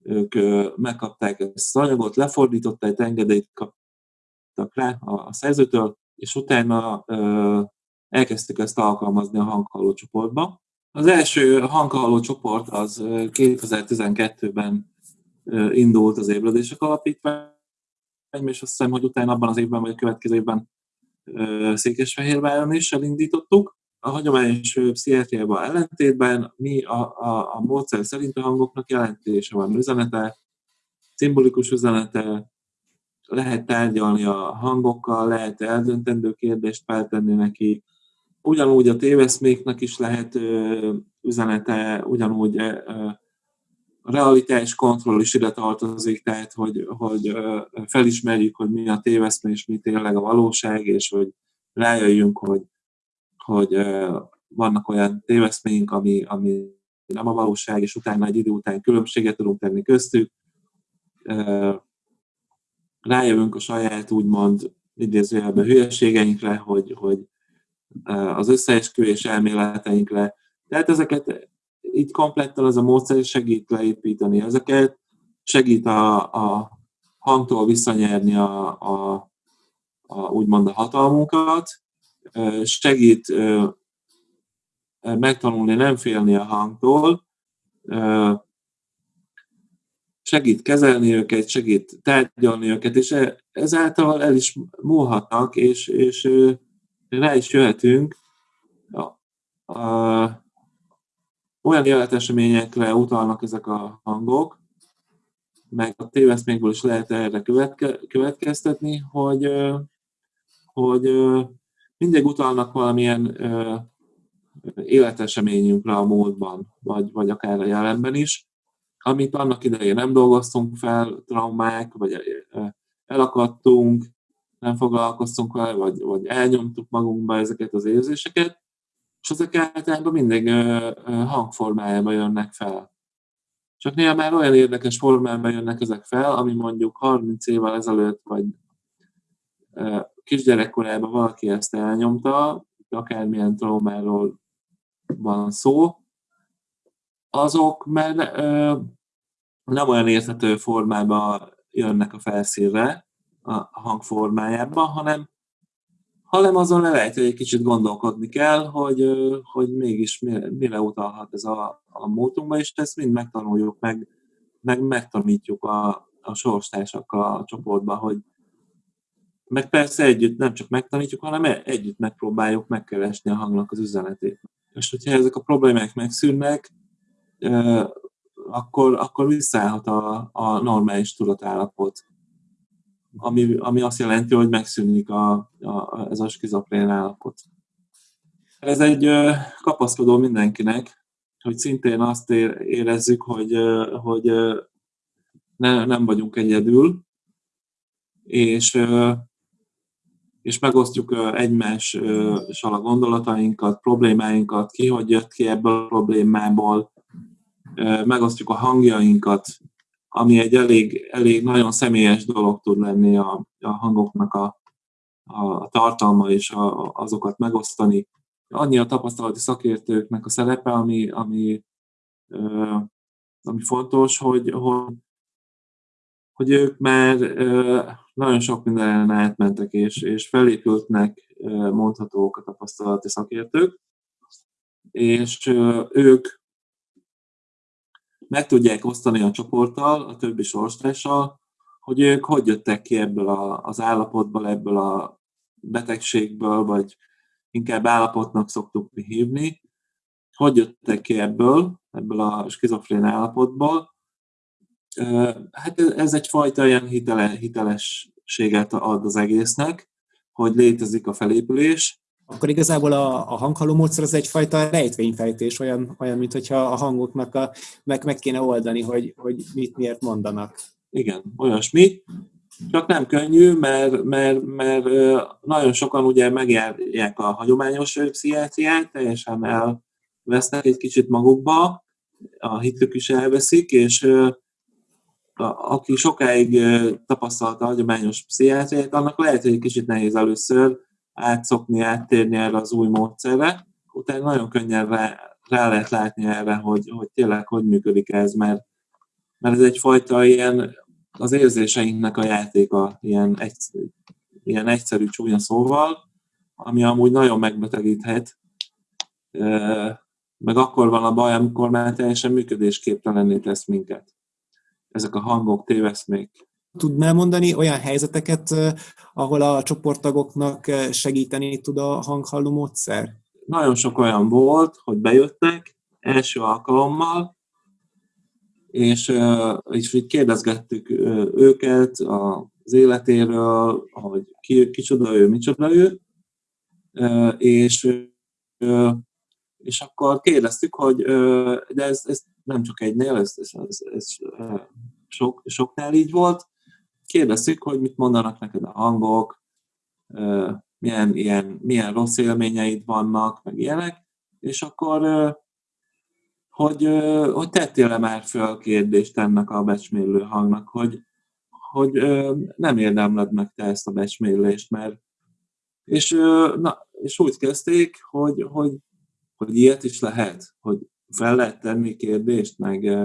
ők megkapták ezt az anyagot, lefordították, engedélyt kaptak rá a szerzőtől, és utána elkezdtük ezt alkalmazni a hanghalló csoportba. Az első hanghalló csoport az 2012-ben indult az ébredések alapítvány, és azt hiszem, hogy utána abban az évben, vagy a következő évben Székesfehérváron is elindítottuk. A hagyományos pszichiátriában ellentétben mi a, a, a módszer szerint a hangoknak jelentése van, üzenete, szimbolikus üzenete, lehet tárgyalni a hangokkal, lehet eldöntendő kérdést feltenni neki, ugyanúgy a téveszméknek is lehet üzenete, ugyanúgy a realitás kontroll is ide tartozik, tehát hogy, hogy felismerjük, hogy mi a téveszmé, és mi tényleg a valóság, és hogy rájöjjünk, hogy, hogy vannak olyan téveszméink, ami, ami nem a valóság, és utána egy idő után különbséget tudunk tenni köztük. Rájövünk a saját úgymond idézőjelben hülyeségeinkre, hogy, hogy az összeesküvés elméleteinkre. Tehát ezeket így komplettel ez a módszer segít leépíteni ezeket, segít a, a hangtól visszanyerni a, a, a, úgymond a hatalmunkat, segít megtanulni nem félni a hangtól, segít kezelni őket, segít tárgyalni őket, és e, ezáltal el is múlhatnak, és, és rá is jöhetünk. A, a, olyan életeseményekre utalnak ezek a hangok, meg a téveszmékből is lehet erre követke, következtetni, hogy, hogy mindig utalnak valamilyen életeseményünkre a múltban, vagy, vagy akár a jelenben is, amit annak idején nem dolgoztunk fel, traumák, vagy elakadtunk, nem foglalkoztunk vele, vagy, vagy elnyomtuk magunkba ezeket az érzéseket, és ezek általában mindig hangformájában jönnek fel. Csak néha már olyan érdekes formában jönnek ezek fel, ami mondjuk 30 évvel ezelőtt, vagy kisgyerekkorában valaki ezt elnyomta, akármilyen traumáról van szó, azok már nem olyan érthető formában jönnek a felszínre, a hangformájában, hanem hanem azon lehet, hogy egy kicsit gondolkodni kell, hogy, hogy mégis mire utalhat ez a, a módunkba, és ezt mind megtanuljuk, meg, meg megtanítjuk a, a sorstársakkal a csoportba, hogy meg persze együtt nem csak megtanítjuk, hanem e, együtt megpróbáljuk megkeresni a hangnak az üzenetét. És hogyha ezek a problémák megszűnnek, akkor, akkor visszaállhat a, a normális tudatállapot ami, ami azt jelenti, hogy megszűnik a, a, ez a skizofrén állapot. Ez egy kapaszkodó mindenkinek, hogy szintén azt érezzük, hogy, hogy ne, nem vagyunk egyedül, és, és megosztjuk egymással a gondolatainkat, problémáinkat, ki hogy jött ki ebből a problémából, megosztjuk a hangjainkat, ami egy elég, elég nagyon személyes dolog tud lenni a, a hangoknak a, a tartalma és a, azokat megosztani. Annyi a tapasztalati szakértőknek a szerepe, ami, ami, ami fontos, hogy, hogy, hogy ők már nagyon sok mindenen átmentek, és, és felépültnek mondhatók a tapasztalati szakértők, és ők meg tudják osztani a csoporttal, a többi sorstással, hogy ők hogy jöttek ki ebből a, az állapotból, ebből a betegségből, vagy inkább állapotnak szoktuk mi hívni, hogy jöttek ki ebből, ebből a skizofrén állapotból. Hát ez egyfajta ilyen hitele, hitelességet ad az egésznek, hogy létezik a felépülés,
akkor igazából a, a hanghalló módszer az egyfajta rejtvényfejtés, olyan, olyan mint hogyha a hangoknak a, meg, meg kéne oldani, hogy, hogy mit miért mondanak.
Igen, olyasmi. Csak nem könnyű, mert, mert, mert nagyon sokan ugye megjárják a hagyományos pszichiátriát, teljesen elvesznek egy kicsit magukba, a hitük is elveszik, és a, aki sokáig tapasztalta a hagyományos pszichiátriát, annak lehet, hogy egy kicsit nehéz először átszokni, áttérni erre az új módszerre. Utána nagyon könnyen rá, rá lehet látni erre, hogy, hogy tényleg hogy működik ez, mert, mert ez egyfajta ilyen az érzéseinknek a játéka, ilyen, egy, ilyen egyszerű csúnya szóval, ami amúgy nagyon megbetegíthet, meg akkor van a baj, amikor már teljesen működésképtelenné tesz minket. Ezek a hangok, téveszmék.
Tudnál mondani olyan helyzeteket, ahol a csoporttagoknak segíteni tud a hanghalló módszer?
Nagyon sok olyan volt, hogy bejöttek első alkalommal, és, és így kérdezgettük őket az életéről, hogy ki, kicsoda ő, micsoda ő, és, és akkor kérdeztük, hogy de ez, ez nem csak egynél, ez, ez, ez, ez sok, soknál így volt, kérdeztük, hogy mit mondanak neked a hangok, milyen, ilyen, milyen rossz élményeid vannak, meg ilyenek, és akkor hogy, hogy tettél-e már föl kérdést ennek a becsmélő hangnak, hogy, hogy nem érdemled meg te ezt a becsmélést, mert és, na, és úgy kezdték, hogy, hogy, hogy ilyet is lehet, hogy fel lehet tenni kérdést, meg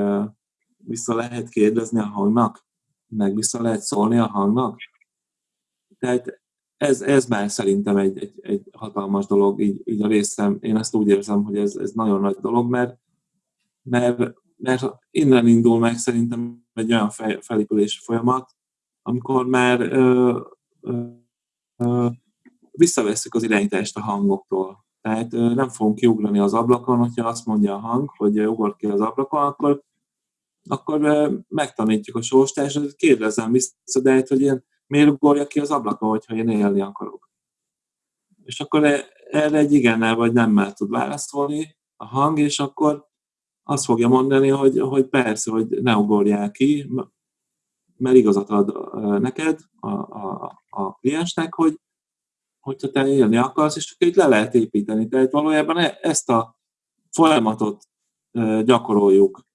vissza lehet kérdezni a hangnak, meg vissza lehet szólni a hangnak. Tehát ez, ez már szerintem egy, egy, egy hatalmas dolog, így, így a részem, én ezt úgy érzem, hogy ez, ez nagyon nagy dolog, mert mert, mert innen indul meg szerintem egy olyan felépülési folyamat, amikor már ö, ö, ö, visszavesszük az irányítást a hangoktól. Tehát ö, nem fogunk kiugrani az ablakon, hogyha azt mondja a hang, hogy ugor ki az ablakon, akkor, akkor megtanítjuk a sorstársat, kérdezem vissza, de hát, hogy én miért ugorja ki az ablakon, hogyha én élni akarok. És akkor e, erre egy igennel vagy nemmel tud válaszolni a hang, és akkor azt fogja mondani, hogy, hogy persze, hogy ne ugorjál ki, mert igazat ad neked, a, a, a kliensnek, hogy hogyha te élni akarsz, és csak így le lehet építeni. Tehát valójában e, ezt a folyamatot gyakoroljuk,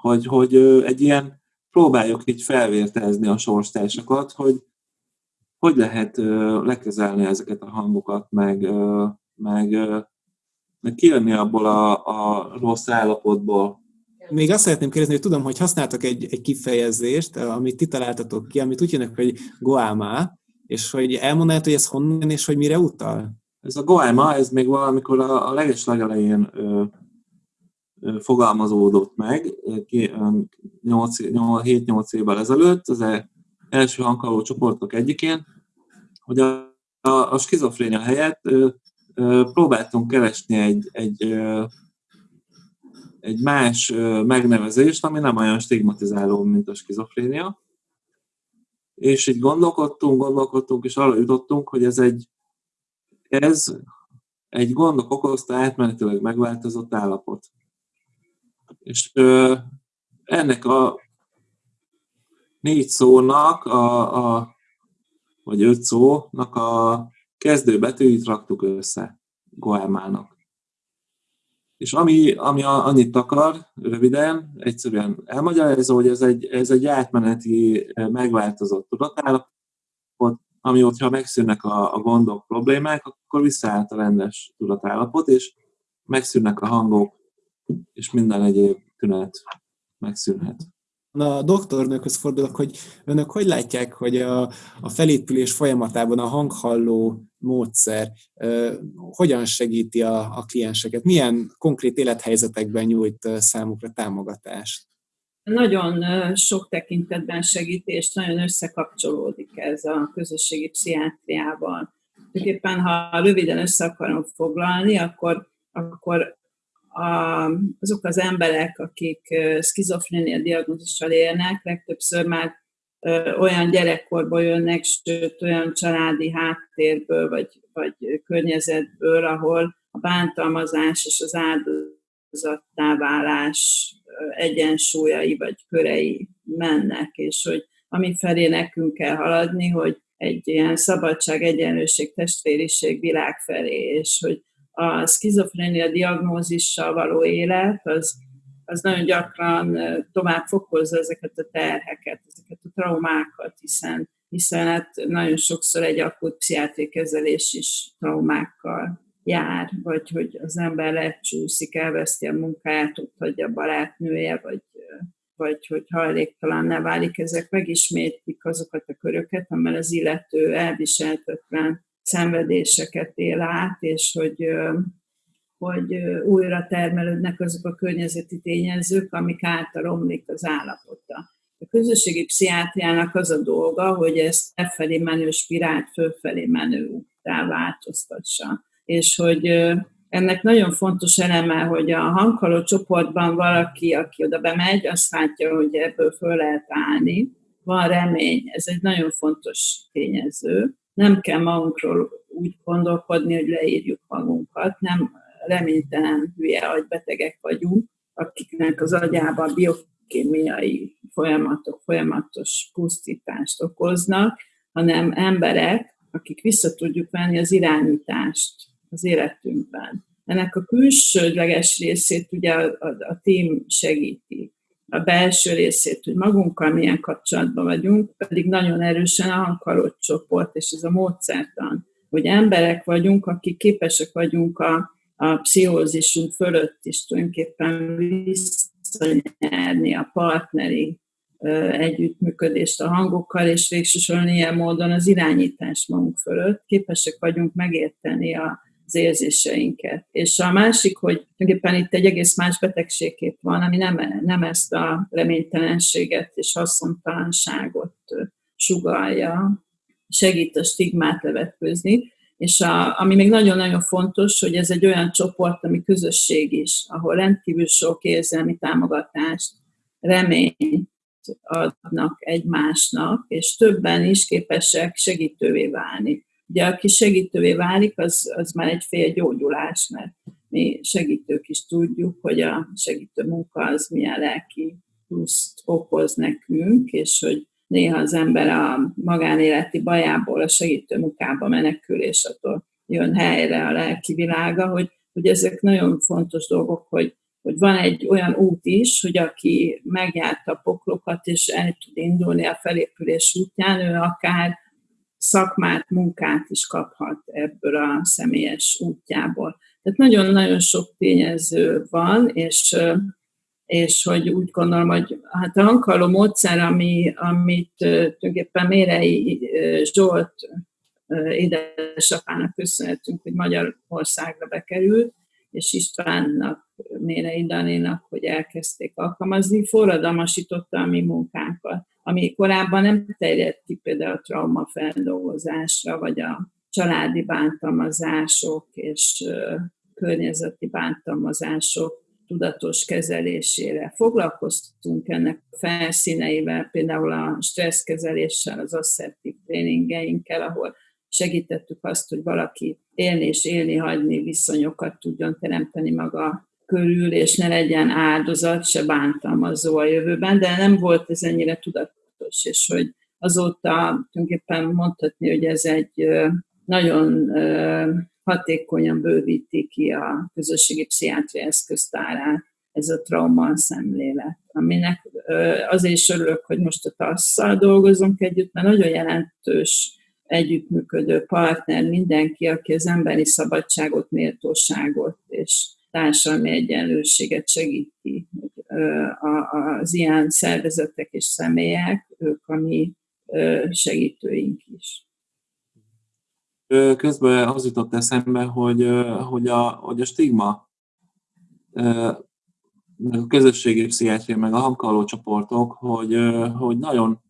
hogy, hogy egy ilyen, próbáljuk így felvértezni a sorstársakat, hogy hogy lehet lekezelni ezeket a hangokat, meg, meg meg kijönni abból a, a rossz állapotból.
Még azt szeretném kérdezni, hogy tudom, hogy használtak egy, egy kifejezést, amit ti találtatok ki, amit úgy jönnek, hogy goáma, és hogy elmondanád, hogy ez honnan és hogy mire utal?
Ez a goáma, ez még valamikor a, a leges legelején fogalmazódott meg, 7-8 évvel ezelőtt, az első hangkaló csoportok egyikén, hogy a, a, a skizofrénia helyett ö, próbáltunk keresni egy, egy, egy más megnevezést, ami nem olyan stigmatizáló, mint a skizofrénia. És így gondolkodtunk, gondolkodtunk, és arra jutottunk, hogy ez egy, ez egy gondok okozta átmenetileg megváltozott állapot. És ennek a négy szónak, a, a, vagy öt szónak a kezdőbetűit raktuk össze Goelmának. És ami, ami annyit akar, röviden, egyszerűen elmagyarázza, hogy ez egy, ez egy átmeneti, megváltozott tudatállapot, ami ott, ha megszűnnek a, a gondok, problémák, akkor visszaállt a rendes tudatállapot, és megszűnnek a hangok, és minden egyéb tünet megszűnhet
a doktornőkhöz fordulok, hogy önök hogy látják, hogy a, a felépülés folyamatában a hanghalló módszer uh, hogyan segíti a, a klienseket? Milyen konkrét élethelyzetekben nyújt számukra támogatást?
Nagyon sok tekintetben segít, és nagyon összekapcsolódik ez a közösségi pszichiátriával. Éppen ha röviden össze akarom foglalni, akkor, akkor a, azok az emberek, akik skizofrénia diagnózissal élnek, legtöbbször már olyan gyerekkorból jönnek, sőt olyan családi háttérből, vagy, vagy környezetből, ahol a bántalmazás és az áldozattá válás egyensúlyai vagy körei mennek, és hogy ami felé nekünk kell haladni, hogy egy ilyen szabadság, egyenlőség, testvériség világ felé, és hogy a skizofrénia diagnózissal való élet, az, az nagyon gyakran tovább fokozza ezeket a terheket, ezeket a traumákat, hiszen, hiszen hát nagyon sokszor egy akut pszichiátri kezelés is traumákkal jár, vagy hogy az ember lecsúszik, elveszti a munkáját, ott hagyja a barátnője, vagy, vagy hogy hajléktalan ne válik, ezek megismétlik azokat a köröket, amely az illető elviseltetlen szenvedéseket él át, és hogy, hogy újra termelődnek azok a környezeti tényezők, amik által romlik az állapota. A közösségi pszichiátriának az a dolga, hogy ezt lefelé menő spirált fölfelé menő úttá változtassa. És hogy ennek nagyon fontos eleme, hogy a hanghaló csoportban valaki, aki oda bemegy, azt látja, hogy ebből föl lehet állni. Van remény, ez egy nagyon fontos tényező nem kell magunkról úgy gondolkodni, hogy leírjuk magunkat, nem reménytelen hülye agybetegek vagyunk, akiknek az agyában biokémiai folyamatok folyamatos pusztítást okoznak, hanem emberek, akik vissza tudjuk venni az irányítást az életünkben. Ennek a külsődleges részét ugye a, a, a tím segíti a belső részét, hogy magunkkal milyen kapcsolatban vagyunk, pedig nagyon erősen a hankalott csoport, és ez a módszertan, hogy emberek vagyunk, akik képesek vagyunk a, a pszichózisunk fölött is tulajdonképpen visszanyerni a partneri együttműködést a hangokkal, és végsősorban ilyen módon az irányítás magunk fölött. Képesek vagyunk megérteni a, az érzéseinket. És a másik, hogy tulajdonképpen itt egy egész más betegségkép van, ami nem, nem ezt a reménytelenséget és haszontalanságot sugalja, segít a stigmát levetkőzni, és a, ami még nagyon-nagyon fontos, hogy ez egy olyan csoport, ami közösség is, ahol rendkívül sok érzelmi támogatást, reményt adnak egymásnak, és többen is képesek segítővé válni. Ugye aki segítővé válik, az, az már egy fél gyógyulás, mert mi segítők is tudjuk, hogy a segítő munka az milyen lelki pluszt okoz nekünk, és hogy néha az ember a magánéleti bajából a segítő munkába menekül, és attól jön helyre a lelki világa, hogy, hogy ezek nagyon fontos dolgok, hogy, hogy van egy olyan út is, hogy aki megjárta a poklokat, és el tud indulni a felépülés útján, ő akár szakmát, munkát is kaphat ebből a személyes útjából. Tehát nagyon-nagyon sok tényező van, és, és hogy úgy gondolom, hogy hát a hankaló módszer, ami, amit tulajdonképpen Mérei Zsolt édesapának köszönhetünk, hogy Magyarországra bekerült, és Istvánnak, Mérei Danénak, hogy elkezdték alkalmazni, forradalmasította a mi munkánkat ami korábban nem terjedt ki például a traumafeldolgozásra, vagy a családi bántalmazások és környezeti bántalmazások tudatos kezelésére. Foglalkoztunk ennek felszíneivel, például a stresszkezeléssel, az asszertív tréningeinkkel, ahol segítettük azt, hogy valaki élni és élni hagyni viszonyokat tudjon teremteni maga körül, és ne legyen áldozat, se bántalmazó a jövőben, de nem volt ez ennyire tudatos, és hogy azóta tulajdonképpen mondhatni, hogy ez egy nagyon hatékonyan bővíti ki a közösségi pszichiátria eszköztárát, ez a trauma szemlélet, aminek azért is örülök, hogy most a tasszal dolgozunk együtt, mert nagyon jelentős együttműködő partner mindenki, aki az emberi szabadságot, méltóságot és társadalmi egyenlőséget segíti. Az ilyen szervezetek és személyek, ők a mi segítőink is.
Közben az jutott eszembe, hogy, hogy, a, hogy a stigma, meg a közösségi pszichiátria, meg a hankaló csoportok, hogy, hogy nagyon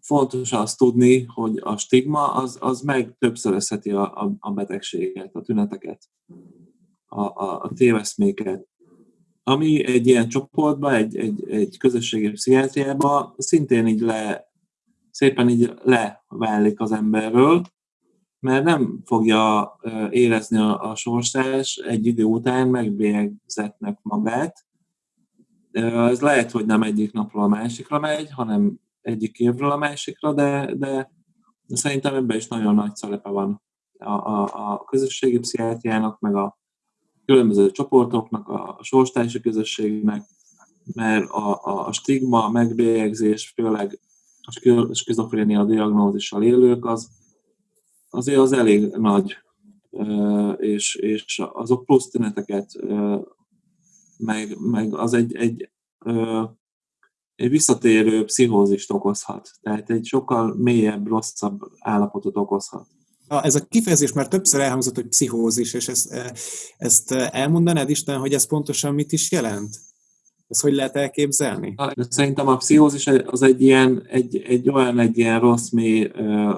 fontos azt tudni, hogy a stigma az, az meg többszörözheti a, a, a betegséget, a tüneteket, a, a, a téveszméket. Ami egy ilyen csoportban, egy, egy, egy közösségi pszichiátriában szintén így le, szépen így leválik az emberről, mert nem fogja érezni a, a sorsás egy idő után megbélyegzetnek magát. Ez lehet, hogy nem egyik napról a másikra megy, hanem egyik évről a másikra, de, de szerintem ebben is nagyon nagy szerepe van a, a, a közösségi pszichiátriának, meg a különböző csoportoknak, a sorstársi közösségnek, mert a, a, a stigma, a megbélyegzés, főleg a skizofrénia diagnózissal élők, az azért az elég nagy, és, és azok plusz tüneteket, meg, meg az egy, egy, egy visszatérő pszichózist okozhat. Tehát egy sokkal mélyebb, rosszabb állapotot okozhat.
Ez a kifejezés már többször elhangzott, hogy pszichózis, és ezt, ezt elmondanád Isten, hogy ez pontosan mit is jelent? Ezt hogy lehet elképzelni?
Szerintem a pszichózis az egy ilyen, egy, egy olyan egy ilyen rossz, mély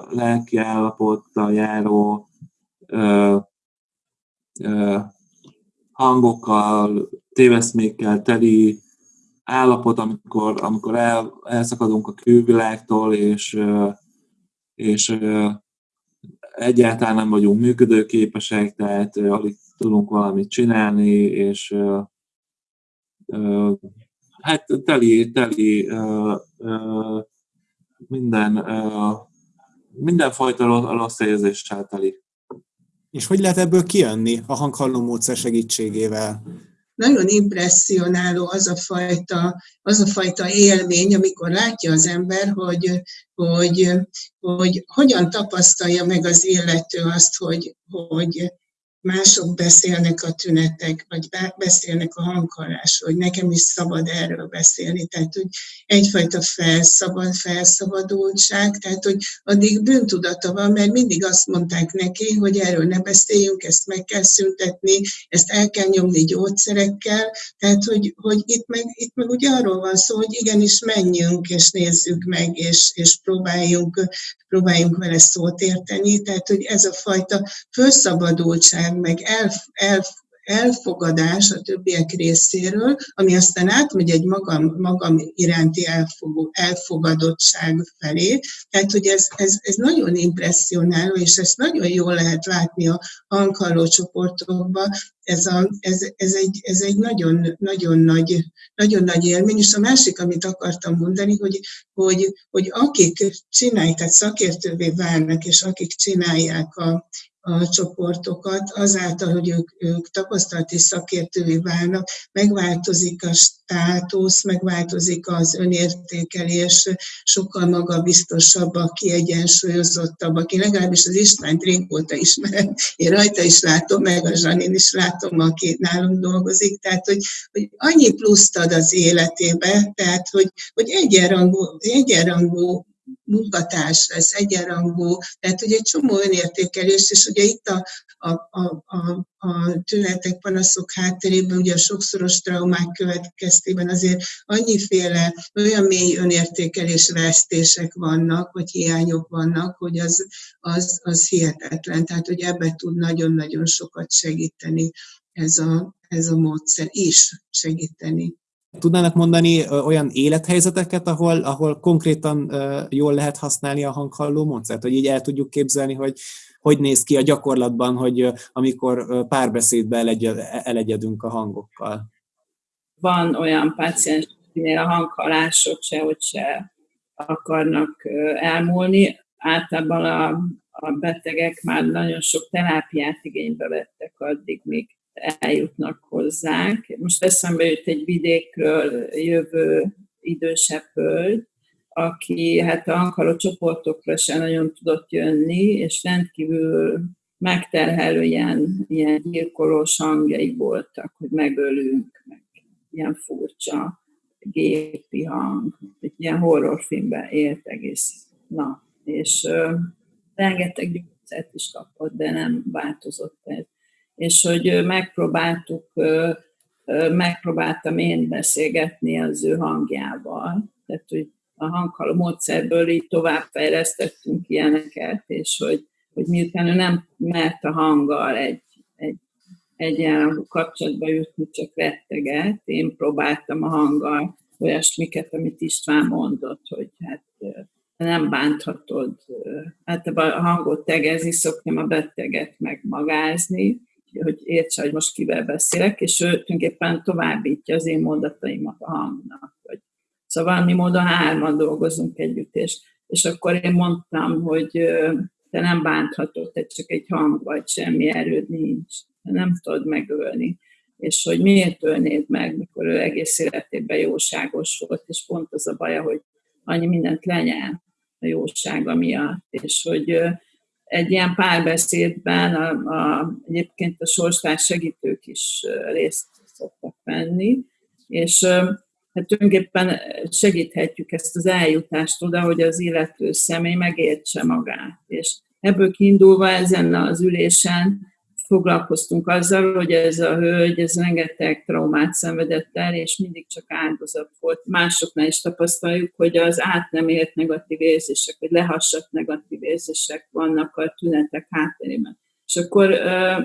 lelki állapottal járó ö, ö, hangokkal, téveszmékkel teli állapot, amikor, amikor el, elszakadunk a külvilágtól, és, és egyáltalán nem vagyunk működőképesek, tehát alig tudunk valamit csinálni, és hát teli, teli minden, mindenfajta rossz érzéssel teli.
És hogy lehet ebből kijönni a hanghalló módszer segítségével?
Nagyon impresszionáló az a fajta, az a fajta élmény, amikor látja az ember, hogy, hogy, hogy hogyan tapasztalja meg az illető azt, hogy, hogy mások beszélnek a tünetek, vagy beszélnek a hanghalásról, hogy nekem is szabad erről beszélni. Tehát, hogy egyfajta felszabad, felszabadultság, tehát, hogy addig bűntudata van, mert mindig azt mondták neki, hogy erről ne beszéljünk, ezt meg kell szüntetni, ezt el kell nyomni gyógyszerekkel, tehát, hogy, hogy itt, meg, itt meg ugye arról van szó, hogy igenis menjünk, és nézzük meg, és, és próbáljunk, próbáljunk vele szót érteni, tehát, hogy ez a fajta felszabadultság, meg el, el, elfogadás a többiek részéről, ami aztán átmegy egy magam, magam iránti elfogó, elfogadottság felé. Tehát, hogy ez, ez, ez nagyon impressionáló, és ezt nagyon jól lehet látni a hanghalló csoportokban. Ez, a, ez, ez, egy, ez egy nagyon, nagyon, nagy, nagyon nagy élmény. És a másik, amit akartam mondani, hogy, hogy, hogy akik csinálják, tehát szakértővé válnak, és akik csinálják a, a csoportokat, azáltal, hogy ők, ők tapasztalati szakértővé válnak, megváltozik a státusz, megváltozik az önértékelés, sokkal magabiztosabbak, kiegyensúlyozottabbak. Én legalábbis az Istvánt régóta ismerem, én rajta is látom, meg a Zsanin is látom, aki nálunk dolgozik, tehát, hogy, hogy annyi pluszt ad az életébe, tehát, hogy, hogy egyenrangú, egyenrangú munkatárs lesz, egyenrangú, tehát hogy egy csomó önértékelés, és ugye itt a, a, a, a, a tünetek, panaszok hátterében, ugye a sokszoros traumák következtében azért annyiféle olyan mély önértékelés vesztések vannak, vagy hiányok vannak, hogy az, az, az hihetetlen. Tehát, hogy ebbe tud nagyon-nagyon sokat segíteni ez a, ez a módszer is segíteni.
Tudnának mondani olyan élethelyzeteket, ahol, ahol konkrétan jól lehet használni a hanghalló módszert, hogy így el tudjuk képzelni, hogy hogy néz ki a gyakorlatban, hogy amikor párbeszédbe elegyedünk a hangokkal?
Van olyan páciens, akinél a hanghalások sehogy se akarnak elmúlni. Általában a, a betegek már nagyon sok terápiát igénybe vettek addig, míg eljutnak hozzánk. Most eszembe jut egy vidékről jövő idősebb hölgy, aki hát a hankaló csoportokra sem nagyon tudott jönni, és rendkívül megterhelő ilyen, ilyen gyilkolós hangjai voltak, hogy megölünk, meg ilyen furcsa gépi hang, egy ilyen horrorfilmben élt egész nap, és ö, rengeteg gyógyszert is kapott, de nem változott ez és hogy megpróbáltuk, megpróbáltam én beszélgetni az ő hangjával, tehát hogy a hanghaló módszerből így továbbfejlesztettünk ilyeneket, és hogy, hogy miután ő nem mert a hanggal egy, egy egyenlangú kapcsolatba jutni, csak retteget. Én próbáltam a hanggal olyasmiket, amit István mondott, hogy hát nem bánthatod. Általában a hangot tegezni szoktam, a beteget megmagázni, hogy értse, hogy most kivel beszélek, és ő tulajdonképpen továbbítja az én mondataimat a hangnak. Vagy. Szóval valami módon hárman dolgozunk együtt, és, és akkor én mondtam, hogy te nem bánthatod, te csak egy hang vagy, semmi erőd nincs, te nem tudod megölni. És hogy miért ölnéd meg, mikor ő egész életében jóságos volt, és pont az a baja, hogy annyi mindent lenyel a jósága miatt, és hogy egy ilyen párbeszédben a, a, egyébként a sorstárs segítők is részt szoktak venni, és hát tulajdonképpen segíthetjük ezt az eljutást oda, hogy az illető személy megértse magát. És ebből kiindulva ezen az ülésen foglalkoztunk azzal, hogy ez a hölgy, ez rengeteg traumát szenvedett el, és mindig csak áldozat volt. Másoknál is tapasztaljuk, hogy az át nem élt negatív érzések, vagy lehassat negatív érzések vannak a tünetek hátterében. És akkor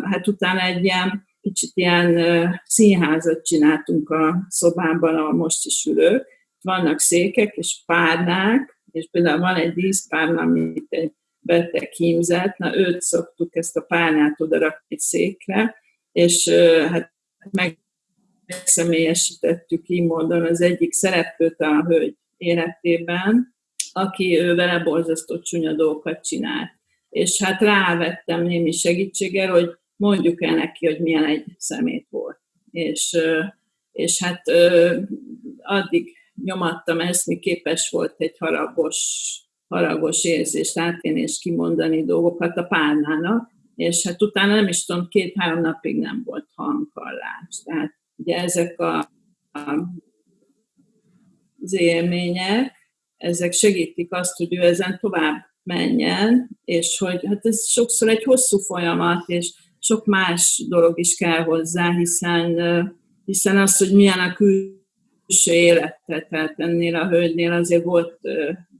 hát utána egy ilyen kicsit ilyen színházat csináltunk a szobában, ahol most is ülök. Vannak székek és párnák, és például van egy díszpárna, amit egy beteg hímzett, na őt szoktuk ezt a párnát oda rakni székre, és hát megszemélyesítettük így módon az egyik szereplőt a hölgy életében, aki ő vele borzasztó csúnya dolgokat csinált. És hát rávettem némi segítséggel, hogy mondjuk el neki, hogy milyen egy szemét volt. És, és hát addig nyomattam ezt, mi képes volt egy haragos haragos érzést átélni és kimondani dolgokat a párnának, és hát utána nem is tudom, két-három napig nem volt hanghallás. Tehát ugye ezek a, a, az élmények, ezek segítik azt, hogy ő ezen tovább menjen, és hogy hát ez sokszor egy hosszú folyamat, és sok más dolog is kell hozzá, hiszen, hiszen az, hogy milyen a külső élete, tehát ennél a hölgynél azért volt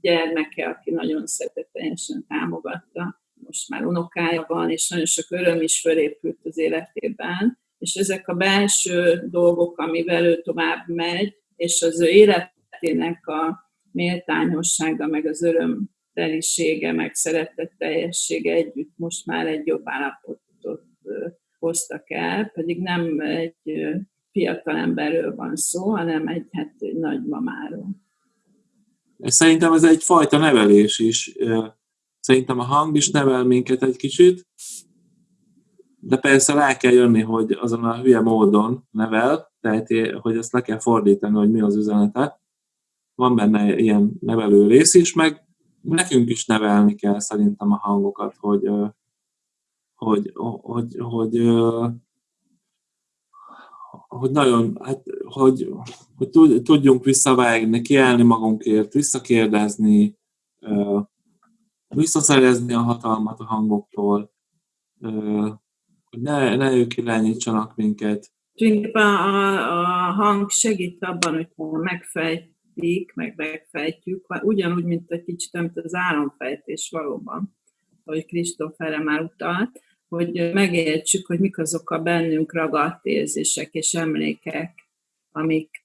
gyermeke, aki nagyon szeretetesen támogatta. Most már unokája van, és nagyon sok öröm is fölépült az életében. És ezek a belső dolgok, amivel ő tovább megy, és az ő életének a méltányossága, meg az öröm telisége, meg teljessége együtt most már egy jobb állapotot hoztak el, pedig nem egy fiatal emberről van szó, hanem egy, hát, egy nagymamáról.
Szerintem ez egyfajta nevelés is. Szerintem a hang is nevel minket egy kicsit, de persze rá kell jönni, hogy azon a hülye módon nevel, tehát hogy ezt le kell fordítani, hogy mi az üzenete. Van benne ilyen nevelő rész is, meg nekünk is nevelni kell szerintem a hangokat, hogy, hogy, hogy, hogy, hogy hogy nagyon, hát, hogy, hogy tudjunk visszavágni, kiállni magunkért, visszakérdezni, visszaszerezni a hatalmat a hangoktól, hogy ne, ne ők irányítsanak minket.
Tulajdonképpen a, a hang segít abban, hogy megfejtik, meg megfejtjük, ugyanúgy, mint egy kicsit, mint az álomfejtés valóban, ahogy Kristóf erre már utalt, hogy megértsük, hogy mik azok a bennünk ragadt érzések és emlékek, amik,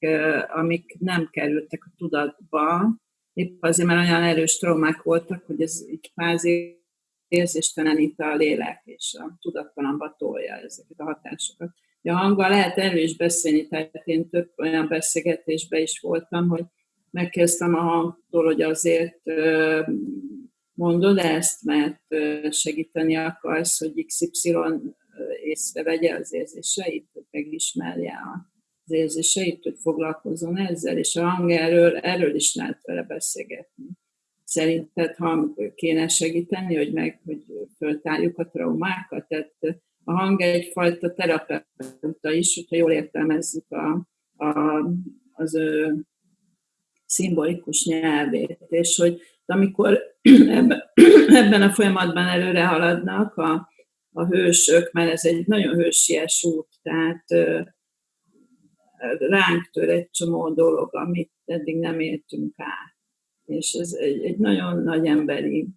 amik nem kerültek a tudatba, épp azért, mert olyan erős traumák voltak, hogy ez így kvázi érzéstelenít a lélek, és a tudattalamba tolja ezeket a hatásokat. A hanggal lehet erről is beszélni, tehát én több olyan beszélgetésben is voltam, hogy megkezdtem a hangtól, hogy azért mondod ezt, mert segíteni akarsz, hogy XY észrevegye az érzéseit, hogy megismerje az érzéseit, hogy foglalkozzon ezzel, és a hang erről, erről is lehet vele beszélgetni. Szerinted hang kéne segíteni, hogy meg, hogy föltárjuk a traumákat? Tehát a hang egyfajta terapeuta is, hogyha jól értelmezzük a, a, az ő szimbolikus nyelvét, és hogy amikor ebben a folyamatban előre haladnak a, a hősök, mert ez egy nagyon hősies út, tehát ránk tör egy csomó dolog, amit eddig nem értünk át. És ez egy, egy nagyon nagy emberi,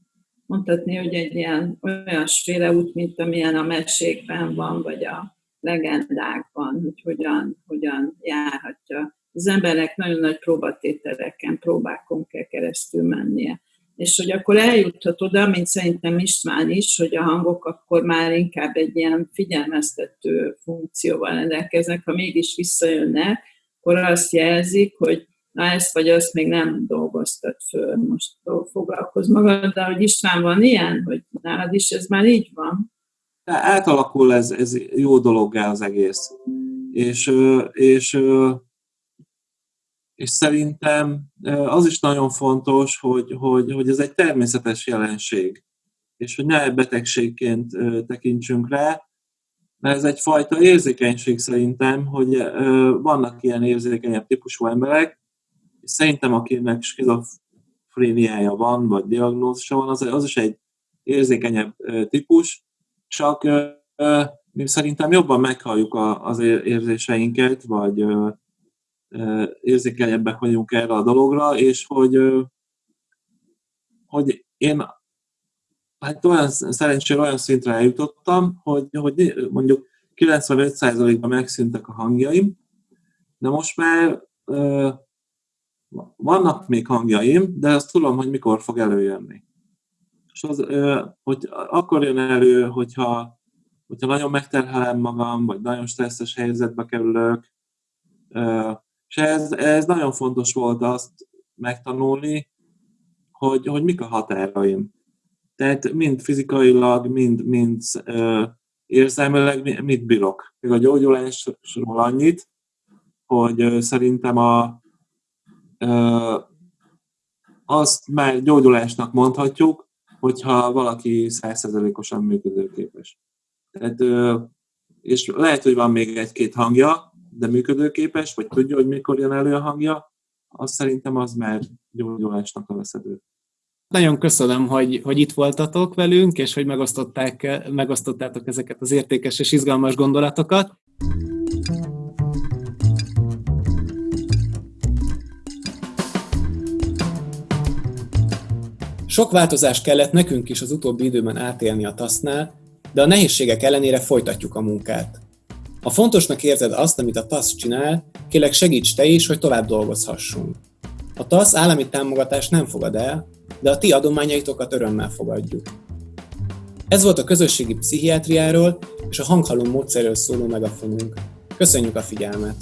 mondhatni, hogy egy ilyen olyasféle út, mint amilyen a mesékben van, vagy a legendákban, hogy hogyan, hogyan járhatja. Az embernek nagyon nagy próbatételeken, próbákon kell keresztül mennie. És hogy akkor eljuthat oda, mint szerintem István is, hogy a hangok akkor már inkább egy ilyen figyelmeztető funkcióval rendelkeznek, ha mégis visszajönnek, akkor azt jelzik, hogy na ezt vagy azt még nem dolgoztat föl, most foglalkozz de hogy István van ilyen, hogy nálad is ez már így van?
Átalakul ez, ez jó dologgá az egész. És, és, és szerintem az is nagyon fontos, hogy, hogy, hogy ez egy természetes jelenség, és hogy ne betegségként tekintsünk rá, mert ez egyfajta érzékenység szerintem, hogy vannak ilyen érzékenyebb típusú emberek, és szerintem akinek skizofréniája van, vagy diagnózisa van, az, az is egy érzékenyebb típus, csak mi szerintem jobban meghalljuk az érzéseinket, vagy érzékenyebbek vagyunk erre a dologra, és hogy, hogy én hát olyan szerencsére olyan szintre eljutottam, hogy, hogy mondjuk 95%-ban megszűntek a hangjaim, de most már vannak még hangjaim, de azt tudom, hogy mikor fog előjönni. És az, hogy akkor jön elő, hogyha, hogyha nagyon megterhelem magam, vagy nagyon stresszes helyzetbe kerülök, és ez, ez nagyon fontos volt azt megtanulni, hogy, hogy mik a határaim. Tehát mind fizikailag, mind, mind uh, érzelmileg mit bírok. Még a gyógyulásról annyit, hogy uh, szerintem a, uh, azt már gyógyulásnak mondhatjuk, hogyha valaki százszerzelékosan működőképes. Tehát, uh, és lehet, hogy van még egy-két hangja, de működőképes, vagy tudja, hogy mikor jön elő a hangja, azt szerintem az már gyógyulásnak veszedő.
Nagyon köszönöm, hogy, hogy itt voltatok velünk, és hogy megosztották, megosztottátok ezeket az értékes és izgalmas gondolatokat. Sok változást kellett nekünk is az utóbbi időben átélni a tasznál, de a nehézségek ellenére folytatjuk a munkát. Ha fontosnak érzed azt, amit a TASZ csinál, kérlek segíts te is, hogy tovább dolgozhassunk. A TASZ állami támogatást nem fogad el, de a ti adományaitokat örömmel fogadjuk. Ez volt a közösségi pszichiátriáról és a hanghalom módszerről szóló megafonunk. Köszönjük a figyelmet!